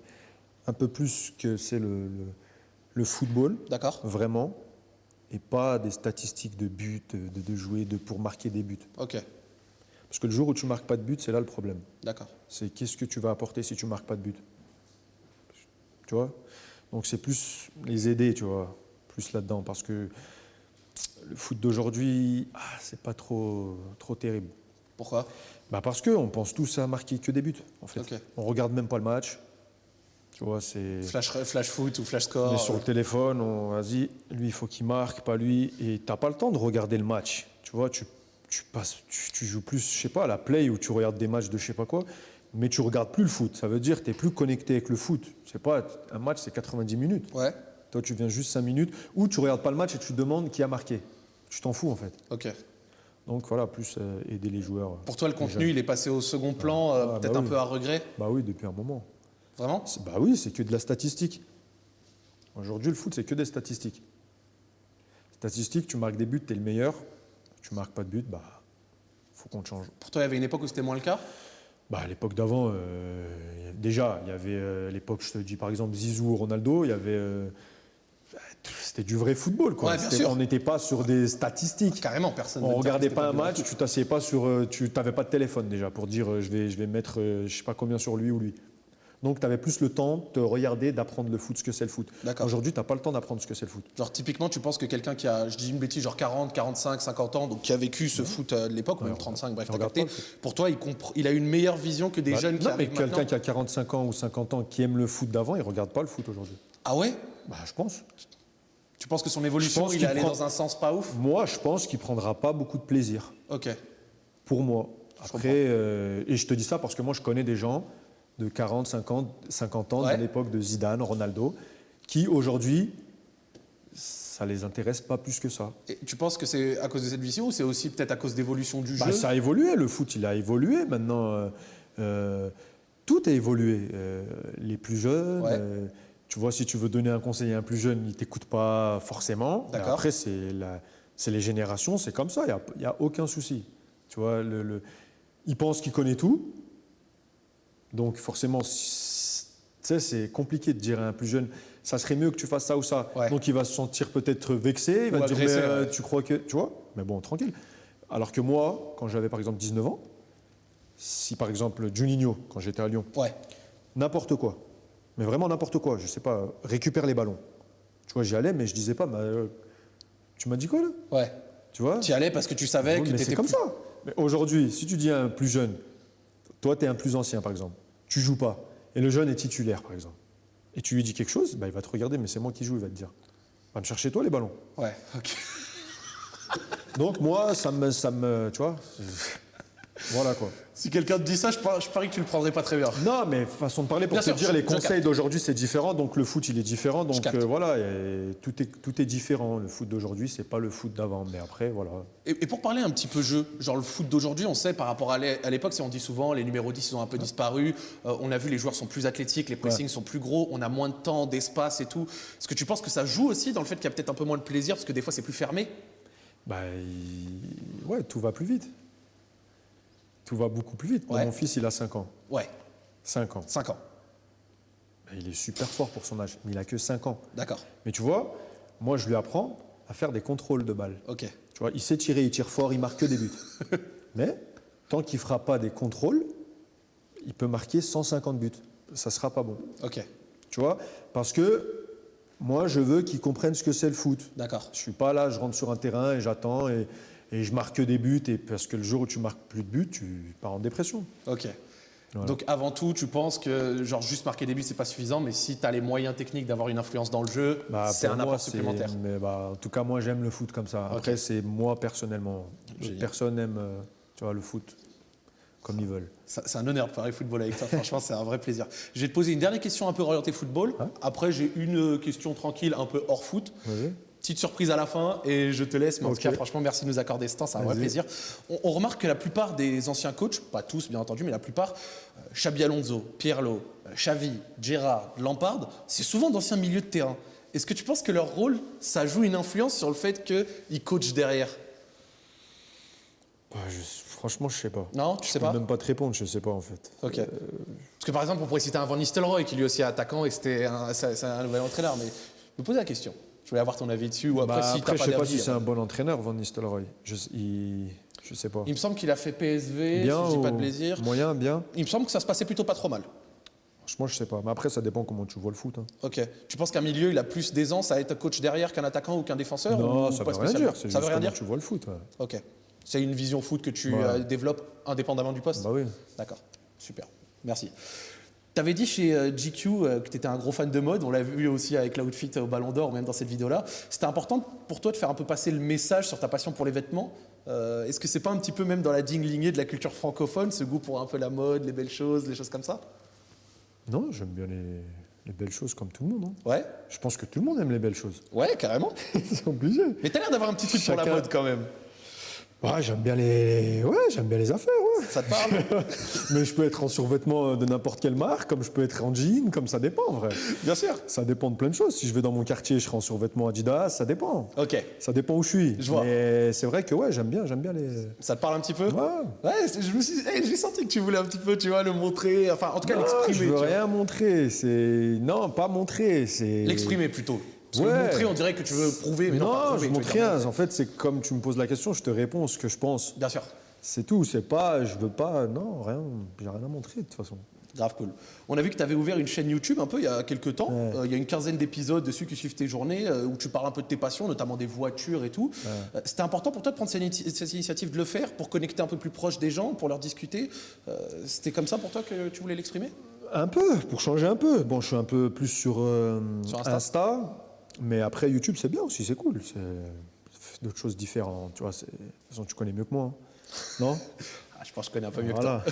un peu plus que c'est le, le, le football. D'accord. Vraiment et pas des statistiques de buts, de, de jouer de, pour marquer des buts. Ok. Parce que le jour où tu marques pas de but, c'est là le problème. D'accord. C'est qu'est-ce que tu vas apporter si tu marques pas de but? Tu vois? Donc c'est plus les aider, tu vois, plus là-dedans. Parce que le foot d'aujourd'hui, ah, c'est pas trop, trop terrible. Pourquoi? Bah Parce qu'on pense tous à marquer que des buts, en fait. Okay. On regarde même pas le match, tu vois, c'est. Flash, flash foot ou flash score. On est sur le téléphone, on vas-y, lui il faut qu'il marque, pas lui. Et t'as pas le temps de regarder le match. Tu vois, tu, tu passes, tu, joues plus, je sais pas, à la play où tu regardes des matchs de je sais pas quoi, mais tu regardes plus le foot. Ça veut dire que tu es plus connecté avec le foot. C'est pas un match, c'est 90 minutes. Ouais. Toi, tu viens juste 5 minutes, ou tu regardes pas le match et tu te demandes qui a marqué. Tu t'en fous en fait. Ok. Donc voilà, plus euh, aider les joueurs. Pour toi, le contenu, il est passé au second plan, euh, ah, peut-être bah un peu à regret? Bah oui, depuis un moment. Vraiment Bah oui, c'est que de la statistique. Aujourd'hui, le foot, c'est que des statistiques. Statistiques, tu marques des buts, tu es le meilleur. Tu marques pas de but, bah faut qu'on change. Pour toi, il y avait une époque où c'était moins le cas? Bah, À l'époque d'avant, euh, déjà, il y avait euh, l'époque, je te dis par exemple Zizou, Ronaldo, il y avait. Euh, c'était du vrai football. Quoi. on n'était pas sur des statistiques. carrément, personne. On ne regardait pas un match, tu t'asseyais pas sur. Tu n'avais pas de téléphone déjà pour dire je vais, je vais mettre je sais pas combien sur lui ou lui. Donc, tu avais plus le temps de regarder, d'apprendre le foot, ce que c'est le foot. Aujourd'hui, tu n'as pas le temps d'apprendre ce que c'est le foot. Genre, typiquement, tu penses que quelqu'un qui a, je dis une bêtise, genre 40, 45, 50 ans, donc qui a vécu ce foot euh, de l'époque, ou même 35, bref, capté, pour toi, il, il, a une meilleure vision que des bah, jeunes qui Non, mais quelqu'un qui a 45 ans ou 50 ans qui aime le foot d'avant, il ne regarde pas le foot aujourd'hui. Ah ouais? Bah, Je pense. Tu penses que son évolution, il est allé dans un sens pas ouf? Moi, je pense qu'il prendra pas beaucoup de plaisir. Ok. Pour moi. Après, euh, et je te dis ça parce que moi, je connais des gens de 40, 50, 50 ans, à l'époque de Zidane, Ronaldo, qui aujourd'hui, ça les intéresse pas plus que ça. Et tu penses que c'est à cause de cette vision ou c'est aussi peut-être à cause d'évolution du bah, jeu? Ça a évolué, le foot il a évolué maintenant. Euh, euh, tout a évolué. Euh, les plus jeunes, tu vois, si tu veux donner un conseil à un plus jeune, il t'écoute pas forcément. Après, c'est les générations, c'est comme ça, il n'y a, a, aucun souci. Tu vois, le, le, il pense qu'il connaît tout, donc forcément, c'est compliqué de dire à un plus jeune, ça serait mieux que tu fasses ça ou ça. Donc il va se sentir peut-être vexé, il va dire, euh, tu crois que... Tu vois? Mais bon, tranquille. Alors que moi, quand j'avais par exemple 19 ans, si par exemple Juninho, quand j'étais à Lyon, n'importe quoi, mais vraiment n'importe quoi, je sais pas, récupère les ballons. Tu vois, j'y allais, mais je disais pas, euh, tu m'as dit quoi là? Ouais. Tu vois? Tu y allais parce que tu savais que tu étais comme ça. Mais aujourd'hui, si tu dis à un plus jeune, toi, tu es un plus ancien, par exemple. Tu joues pas. Et le jeune est titulaire, par exemple. Et tu lui dis quelque chose, bah, il va te regarder, mais c'est moi qui joue, il va te dire. Va me chercher toi les ballons. Ouais, ok. Donc moi, ça me, ça me, tu vois, Voilà quoi. Si quelqu'un te dit ça, je, parie que tu le prendrais pas très bien. Non, mais façon de parler, pour te dire, les conseils d'aujourd'hui, c'est différent. Donc le foot, il est différent. Donc euh, voilà, tout, est, tout est différent. Le foot d'aujourd'hui, c'est pas le foot d'avant. Mais après, voilà. Et, pour parler un petit peu jeu, genre le foot d'aujourd'hui, on sait par rapport à l'époque, on dit souvent, les numéros 10 ils ont un peu disparu. Euh, on a vu, les joueurs sont plus athlétiques, les pressings sont plus gros, on a moins de temps, d'espace et tout. Est-ce que tu penses que ça joue aussi dans le fait qu'il y a peut-être un peu moins de plaisir parce que des fois c'est plus fermé? Bah, ouais, tout va plus vite tout va beaucoup plus vite. Mon fils, il a 5 ans. Ouais. 5 ans. 5 ans. Il est super fort pour son âge, mais il a que 5 ans. D'accord. Mais tu vois, moi, je lui apprends à faire des contrôles de balles. Ok. Tu vois, il sait tirer, il tire fort, il marque que des buts. mais tant qu'il ne fera pas des contrôles, il peut marquer 150 buts. Ça ne sera pas bon. Ok. Tu vois Parce que moi, je veux qu'il comprenne ce que c'est le foot. D'accord. Je ne suis pas là, je rentre sur un terrain et j'attends et et je marque des buts, et parce que le jour où tu marques plus de buts, tu pars en dépression. Ok. Donc avant tout, tu penses que genre juste marquer des buts, c'est pas suffisant, mais si tu as les moyens techniques d'avoir une influence dans le jeu, bah, c'est un apport supplémentaire. Mais bah, en tout cas, moi j'aime le foot comme ça. Après, c'est moi personnellement. Personne n'aime euh, tu vois, le foot comme ils veulent. C'est un honneur de parler football avec toi, franchement, c'est un vrai plaisir. Je vais te poser une dernière question un peu orientée football. Hein Après, j'ai une question tranquille, un peu hors foot. Petite surprise à la fin et je te laisse. Mais en tout cas, franchement, merci de nous accorder ce temps, c'est un vrai plaisir. On, remarque que la plupart des anciens coachs, pas tous bien entendu, mais la plupart, euh, Xabi Alonso, Pirlo, euh, Xavi, Gerrard, Lampard, c'est souvent d'anciens milieux de terrain. Est-ce que tu penses que leur rôle, ça joue une influence sur le fait qu'ils coachent derrière? Bah, Franchement, je sais pas. Non, tu sais pas Même pas te répondre, je sais pas en fait. Ok. Euh, Parce que par exemple, on pourrait citer un Van Nistelrooy qui lui aussi est attaquant et c'était un, un nouvel entraîneur, mais je me pose la question. Je voulais avoir ton avis dessus. Ou après, bah, si après, je sais pas si c'est un bon entraîneur, Van Nistelrooy. Je, il, je sais pas. Il me semble qu'il a fait PSV, bien si je dis pas de plaisir. Moyen, bien. Il me semble que ça se passait plutôt pas trop mal. Franchement, je sais pas. Mais après, ça dépend comment tu vois le foot. Hein. Ok. Tu penses qu'un milieu, il a plus d'aisance à être coach derrière qu'un attaquant ou qu'un défenseur Non, ça, veut rien dire. Ça veut rien dire. Tu vois le foot. Ok. C'est une vision foot que tu euh, développes indépendamment du poste Bah oui. D'accord. Super. Merci. Tu avais dit chez euh, GQ euh, que tu étais un gros fan de mode, on l'a vu aussi avec l'outfit au Ballon d'Or, même dans cette vidéo-là. C'était important pour toi de faire un peu passer le message sur ta passion pour les vêtements. Euh, est-ce que c'est pas un petit peu même dans la digne lignée de la culture francophone, ce goût pour un peu la mode, les belles choses, les choses comme ça? Non, j'aime bien les, belles choses comme tout le monde. Hein. Ouais. Je pense que tout le monde aime les belles choses. Ouais, carrément. c'est obligé. Mais t'as l'air d'avoir un petit truc pour la mode quand même. Ouais, j'aime bien les, ouais, j'aime bien les affaires. Ouais. Ça te parle? Mais je peux être en survêtement de n'importe quelle marque, comme je peux être en jean, comme ça dépend, en vrai. Bien sûr. Ça dépend de plein de choses. Si je vais dans mon quartier, je serai en survêtement Adidas, ça dépend. Ok. Ça dépend où je suis. Je vois. Mais c'est vrai que ouais, j'aime bien, j'aime bien les. Ça te parle un petit peu? Ouais. Ouais, je me suis, j'ai senti que tu voulais un petit peu, tu vois, le montrer, enfin, en tout cas, l'exprimer. Je veux rien montrer. C'est non, pas montrer, c'est. L'exprimer plutôt. Parce que montrer, on dirait que tu veux prouver, mais non, non je montre rien. En fait, c'est comme tu me poses la question, je te réponds ce que je pense. Bien sûr. C'est tout. C'est pas, je veux pas, non, rien. J'ai rien à montrer de toute façon. Grave cool. On a vu que tu avais ouvert une chaîne YouTube un peu il y a quelques temps. Euh, il y a une quinzaine d'épisodes dessus qui suivent tes journées, euh, où tu parles un peu de tes passions, notamment des voitures et tout. Euh, c'était important pour toi de prendre cette, initiative de le faire pour connecter un peu plus proche des gens, pour leur discuter. C'était comme ça pour toi que tu voulais l'exprimer? Un peu, pour changer un peu. Bon, je suis un peu plus sur, sur Insta. Mais après, YouTube, c'est bien aussi, c'est cool. C'est d'autres choses différentes. Tu vois, de toute façon, tu connais mieux que moi. Hein. Non? Ah, Je pense que je connais un peu mieux que toi.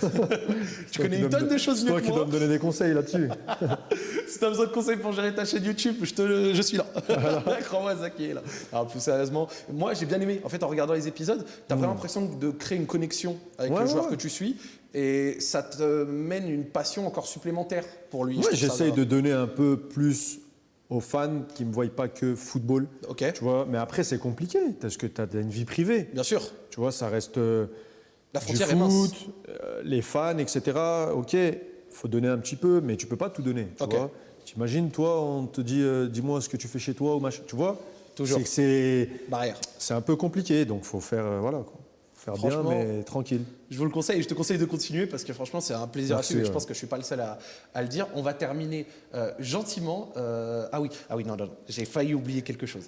tu connais une tonne de choses mieux que moi. C'est toi qui dois me donner des conseils là-dessus. si tu as besoin de conseils pour gérer ta chaîne YouTube, je, te, je suis là. Crois-moi, Zaki est là. Alors, plus sérieusement, moi, j'ai bien aimé. En fait, en regardant les épisodes, tu as vraiment mm. l'impression de créer une connexion avec le joueur que tu suis. Et ça te mène une passion encore supplémentaire pour lui. Ouais, j'essaye de donner un peu plus aux fans qui ne me voient pas que football. Ok. Tu vois, mais après, c'est compliqué parce que tu as une vie privée. Bien sûr. Tu vois, ça reste. Euh, La frontière du foot, est mince. Euh, les fans, etc. Ok, faut donner un petit peu, mais tu peux pas tout donner. Tu vois T'imagines, toi, on te dit, euh, dis-moi ce que tu fais chez toi ou machin. Tu vois Toujours. C'est barrière. C'est un peu compliqué, donc faut faire, voilà. Quoi bien, mais tranquille. Je vous le conseille, je te conseille de continuer parce que franchement, c'est un plaisir à suivre. Je pense que je suis pas le seul à, le dire. On va terminer euh, gentiment. Euh, ah oui, ah oui, non, non, j'ai failli oublier quelque chose.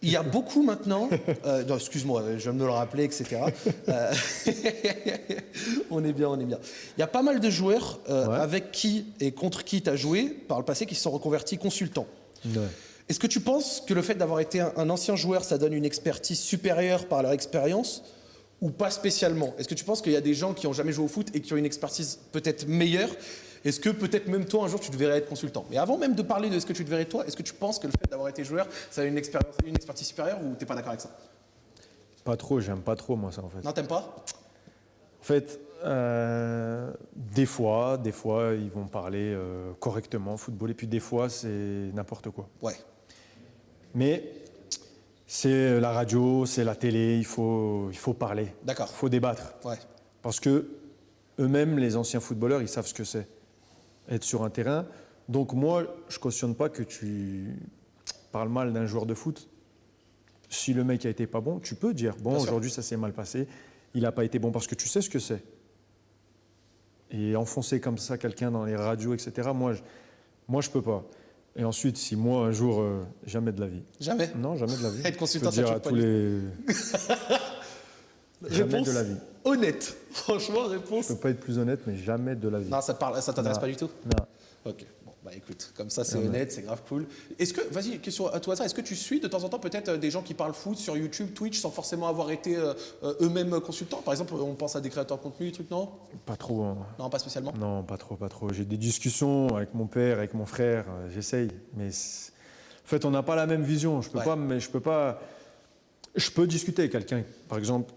Il y a beaucoup maintenant, euh, excuse-moi, je viens de me le rappeler, etc. on est bien, on est bien. Il y a pas mal de joueurs avec qui et contre qui tu as joué par le passé qui se sont reconvertis consultants. Est-ce que tu penses que le fait d'avoir été un, ancien joueur, ça donne une expertise supérieure par leur expérience? Ou pas spécialement Est-ce que tu penses qu'il y a des gens qui ont jamais joué au foot et qui ont une expertise peut-être meilleure? Est-ce que peut-être même toi un jour tu devrais être consultant? Mais avant même de parler de ce que tu devrais être toi, est-ce que tu penses que le fait d'avoir été joueur, ça a une, expérience, une expertise supérieure ou t'es pas d'accord avec ça? Pas trop, j'aime pas trop moi ça en fait. Non, t'aimes pas? En fait, euh, des fois, des fois ils vont parler euh, correctement football et puis des fois c'est n'importe quoi. Ouais. Mais c'est la radio, c'est la télé, il faut, il faut parler. D'accord. Il faut débattre. Ouais. Parce que eux-mêmes, les anciens footballeurs, ils savent ce que c'est être sur un terrain. Donc moi, je cautionne pas que tu parles mal d'un joueur de foot. Si le mec a été pas bon, tu peux dire bon aujourd'hui ça s'est mal passé, il n'a pas été bon parce que tu sais ce que c'est. Et enfoncer comme ça quelqu'un dans les radios, etc. Moi, je, moi je peux pas. Et ensuite, si moi un jour, euh, jamais de la vie. Jamais Non, jamais de la vie. Être consultant, ça à tous les. jamais Réponse de la vie. honnête. Franchement, réponse. Je peux pas être plus honnête, mais jamais de la vie. Non, ça ça t'intéresse Non. pas du tout Non. Ok. Bah écoute, comme ça c'est Non, honnête, c'est grave cool. Est-ce que, vas-y, question à toi est-ce que tu suis de temps en temps peut-être euh, des gens qui parlent foot sur YouTube, Twitch, sans forcément avoir été euh, euh, eux-mêmes consultants? Par exemple, on pense à des créateurs de contenu, des trucs, non? Pas trop. hein. Non, pas spécialement? Non, pas trop, pas trop. J'ai des discussions avec mon père, avec mon frère. J'essaye, mais en fait, on n'a pas la même vision. Je peux Ouais. pas, mais je peux pas. Je peux discuter avec quelqu'un. Par exemple,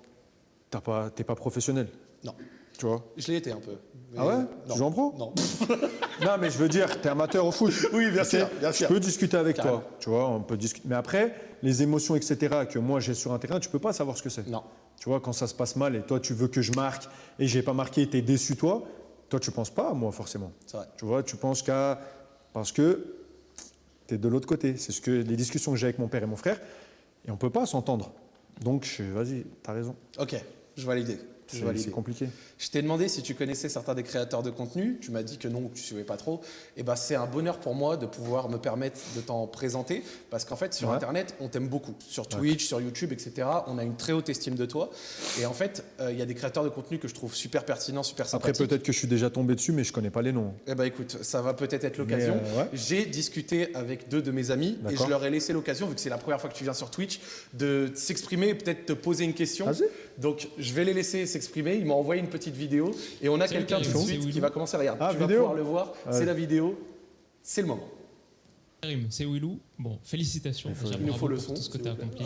t'as pas, t'es pas professionnel. Non. Tu vois? Je l'ai été un peu. Mais- Ah ouais Non. Tu joues en pro Non. Non, mais je veux dire, t'es amateur au foot. Oui, bien sûr, bien sûr. Je peux discuter avec Carrément. toi. Tu vois, on peut discuter. Mais après, les émotions, etc., que moi j'ai sur un terrain, tu peux pas savoir ce que c'est. Non. Tu vois, quand ça se passe mal et toi tu veux que je marque et j'ai pas marqué, tu es déçu toi, toi tu penses pas à moi forcément. C'est vrai. Tu vois, tu penses qu'à. Parce que tu es de l'autre côté. C'est ce que les discussions que j'ai avec mon père et mon frère et on peut pas s'entendre. Donc je- vas-y, tu as raison. Ok, je. Je C'est compliqué. Je t'ai demandé si tu connaissais certains des créateurs de contenu. Tu m'as dit que non, que tu ne suivais pas trop. Et ben, c'est un bonheur pour moi de pouvoir me permettre de t'en présenter. Parce qu'en fait, sur Ouais. Internet, on t'aime beaucoup. Sur Twitch, sur YouTube, etc. On a une très haute estime de toi. Et en fait, euh, il y a des créateurs de contenu que je trouve super pertinents, super Après sympathiques. peut-être que je suis déjà tombé dessus mais je connais pas les noms. Eh ben écoute, ça va peut-être être l'occasion. Euh, ouais. J'ai discuté avec deux de mes amis et je leur ai laissé l'occasion, vu que c'est la première fois que tu viens sur Twitch, de s'exprimer et peut-être te poser une question. Vas-y. Donc je vais les laisser s'exprimer. Ils m'ont envoyé une petite vidéo et on a quelqu'un tout de suite qui va commencer. Regarde, Ah, tu vas pouvoir le voir. Ouais. C'est la vidéo. C'est le moment. Karim, c'est Willou. Bon, félicitations. Il nous faut le son, tout ce que tu as accompli.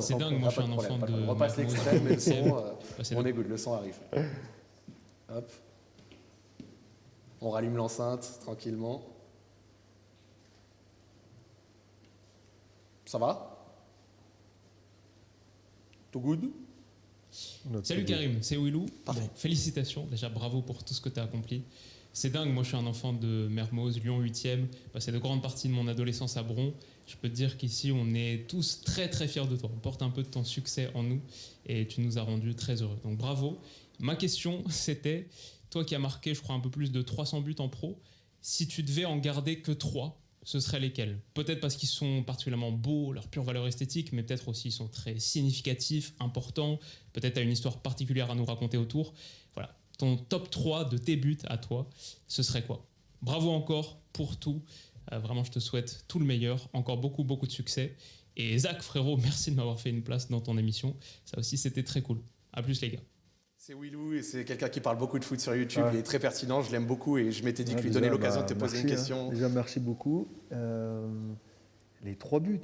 C'est dingue, moi je suis un enfant de. On repasse l'extrait, mais le son, euh, on de- écoute, le son arrive. Hop. On rallume l'enceinte tranquillement. Ça va? Tout good? Notre Salut. Karim, c'est Willou. Parfait. Bon, félicitations, déjà bravo pour tout ce que tu as accompli. C'est dingue, moi je suis un enfant de Mermoz, Lyon 8e, passé de grandes parties de mon adolescence à Bron. Je peux te dire qu'ici on est tous très très fiers de toi. On porte un peu de ton succès en nous et tu nous as rendus très heureux. Donc bravo. Ma question c'était, toi qui as marqué je crois un peu plus de 300 buts en pro, si tu devais en garder que 3, ce seraient lesquels? Peut-être parce qu'ils sont particulièrement beaux, leur pure valeur esthétique, mais peut-être aussi ils sont très significatifs, importants, peut-être as une histoire particulière à nous raconter autour. Voilà, ton top 3 de tes buts à toi, ce serait quoi? Bravo encore pour tout. Euh, vraiment, je te souhaite tout le meilleur, encore beaucoup, beaucoup de succès. Et Zach, frérot, merci de m'avoir fait une place dans ton émission. Ça aussi, c'était très cool. À plus, les gars. C'est Willou et c'est quelqu'un qui parle beaucoup de foot sur YouTube. Ouais. Il est très pertinent, je l'aime beaucoup et je m'étais dit Ouais, que lui donner l'occasion bah, de te poser merci, une hein. question. Déjà, merci beaucoup. Euh, les trois buts.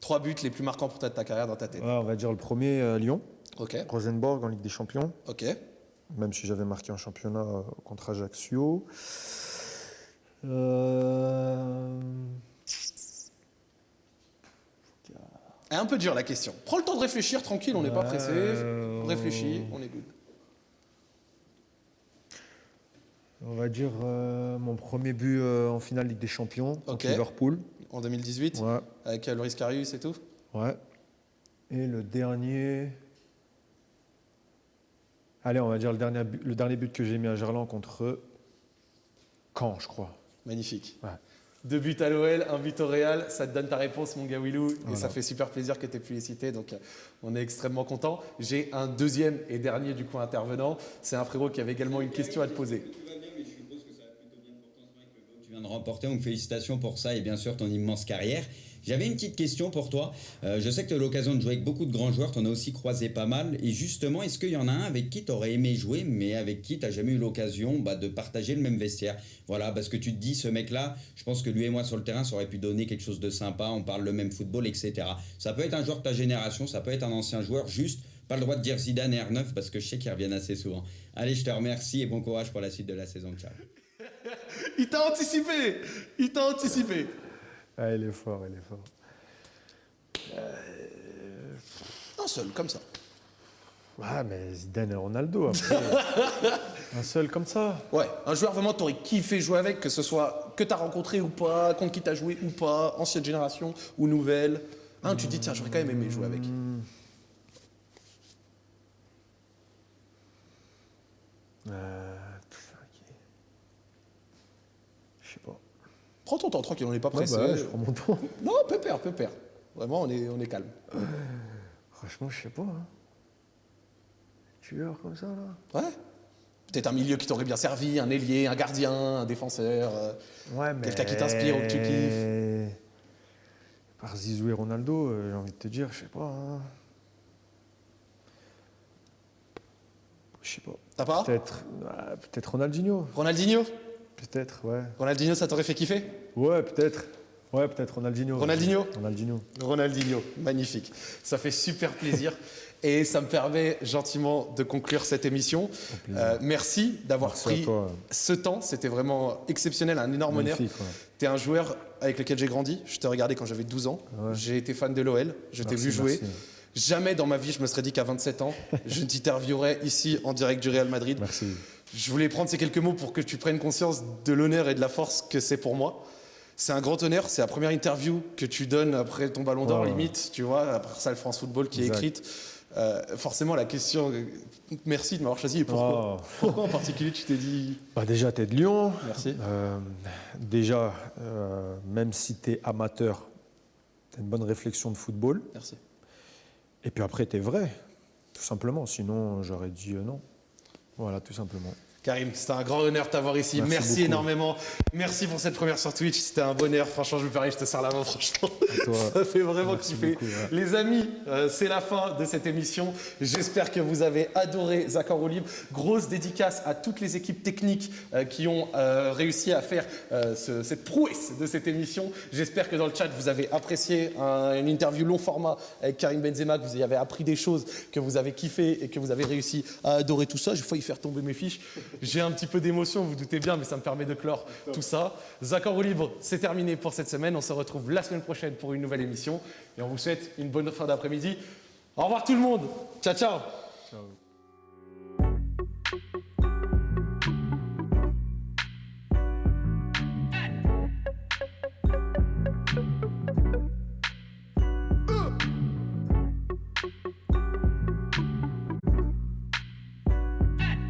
Trois buts les plus marquants pour ta, ta carrière dans ta tête. Ouais, on va dire le premier, euh, Lyon. Ok, Rosenborg en Ligue des Champions. ok. même si j'avais marqué en championnat euh, contre Ajaccio. Euh, Un peu dur la question. Prends le temps de réfléchir, tranquille, on n'est pas pressé. Euh, Réfléchis, on est good. On va dire euh, mon premier but euh, en finale Ligue des Champions contre. Liverpool. En 2018, Ouais, avec euh, Loris Karius et tout. ouais. Et le dernier. Allez, on va dire le dernier but, le dernier but que j'ai mis à Gerland contre Caen, je crois. Magnifique. Ouais. Deux buts à l'OL, un but au Real, ça te donne ta réponse, mon gars Willou, et Voilà. ça fait super plaisir que tu aies pu les citer, donc euh, on est extrêmement content. J'ai un deuxième et dernier du coup intervenant, c'est un frérot qui avait également une question à te poser. Tout va bien, mais je suppose que ça a plutôt bien porté en ce moment avec le goal que Tu viens de remporter, donc félicitations pour ça et bien sûr ton immense carrière. J'avais une petite question pour toi. Euh, je sais que tu as l'occasion de jouer avec beaucoup de grands joueurs, tu en as aussi croisé pas mal. Et justement, est-ce qu'il y en a un avec qui tu aurais aimé jouer, mais avec qui tu n'as jamais eu l'occasion bah, de partager le même vestiaire? Voilà, parce que tu te dis, ce mec-là, je pense que lui et moi sur le terrain, ça aurait pu donner quelque chose de sympa, on parle le même football, etc. Ça peut être un joueur de ta génération, ça peut être un ancien joueur, juste pas le droit de dire Zidane et R9 parce que je sais qu'ils reviennent assez souvent. Allez, je te remercie et bon courage pour la suite de la saison. Ciao. il t'a anticipé Il t'a anticipé ah, Il est fort, il est fort. Un seul, comme ça. Ah, mais Zidane et Ronaldo, un seul comme ça. Ouais, un joueur vraiment, t'aurais kiffé jouer avec, que ce soit que t'as rencontré ou pas, contre qui t'as joué ou pas, ancienne génération ou nouvelle. Un, tu te dis, tiens, j'aurais quand même aimé jouer avec. Euh, je sais pas. Prends ton temps, tranquille, on n'est pas pressé. bah, je prends mon temps. Non, pépère, pépère. Vraiment, on est, on est calme. Franchement, je sais pas. Hein. Tueur comme ça, là? Ouais. Peut-être un milieu qui t'aurait bien servi, un ailier, un gardien, un défenseur. euh, Ouais, mais... Quelqu'un qui t'inspire ou que tu kiffes. Par Zizou et Ronaldo, euh, j'ai envie de te dire, je sais pas. hein. Je sais pas. T'as pas? Peut-être ah, peut-être Ronaldinho. Ronaldinho? Peut-être, ouais. Ronaldinho, ça t'aurait fait kiffer? Ouais, peut-être. Ouais, peut-être Ronaldinho. Ronaldinho Ronaldinho. Ronaldinho, magnifique. Ça fait super plaisir. Et ça me permet gentiment de conclure cette émission. Euh, merci d'avoir pris ce temps. C'était vraiment exceptionnel, un énorme honneur. Ouais. Tu es un joueur avec lequel j'ai grandi. Je t'ai regardé quand j'avais 12 ans. Ouais. J'ai été fan de l'OL. Je t'ai vu jouer. merci. Jamais dans ma vie, je me serais dit qu'à 27 ans, je t'interviewerais ici en direct du Real Madrid. Merci. Je voulais prendre ces quelques mots pour que tu prennes conscience de l'honneur et de la force que c'est pour moi. C'est un grand honneur, c'est la première interview que tu donnes après ton ballon d'or, Ouais. limite, tu vois, après ça, le France Football qui est écrite. Euh, forcément, la question, merci de m'avoir choisi et pourquoi Oh. Pourquoi en particulier tu t'es dit Bah déjà, tu es de Lyon. merci Euh, déjà, euh, même si tu es amateur, tu as une bonne réflexion de football. Merci. Et puis après, tu es vrai, tout simplement. Sinon, j'aurais dit non. Voilà, tout simplement. Karim, c'était un grand honneur de t'avoir ici. Merci, énormément. Merci pour cette première sur Twitch. C'était un bonheur. Franchement, je me permets, je te serre la main, franchement. Ça fait vraiment Merci kiffer. beaucoup, ouais. Les amis, euh, c'est la fin de cette émission. J'espère que vous avez adoré en roue libre. Grosse dédicace à toutes les équipes techniques euh, qui ont euh, réussi à faire ce- cette prouesse de cette émission. J'espère que dans le chat, vous avez apprécié un- une interview long format avec Karim Benzema, que vous y avez appris des choses, que vous avez kiffé et que vous avez réussi à adorer tout ça. J'ai failli faire tomber mes fiches. J'ai un petit peu d'émotion, vous, doutez bien, mais ça me permet de clore tout ça. En roue libre, c'est terminé pour cette semaine. On se retrouve la semaine prochaine pour une nouvelle émission. Et on vous souhaite une bonne fin d'après-midi. Au revoir tout le monde. Ciao. Ciao.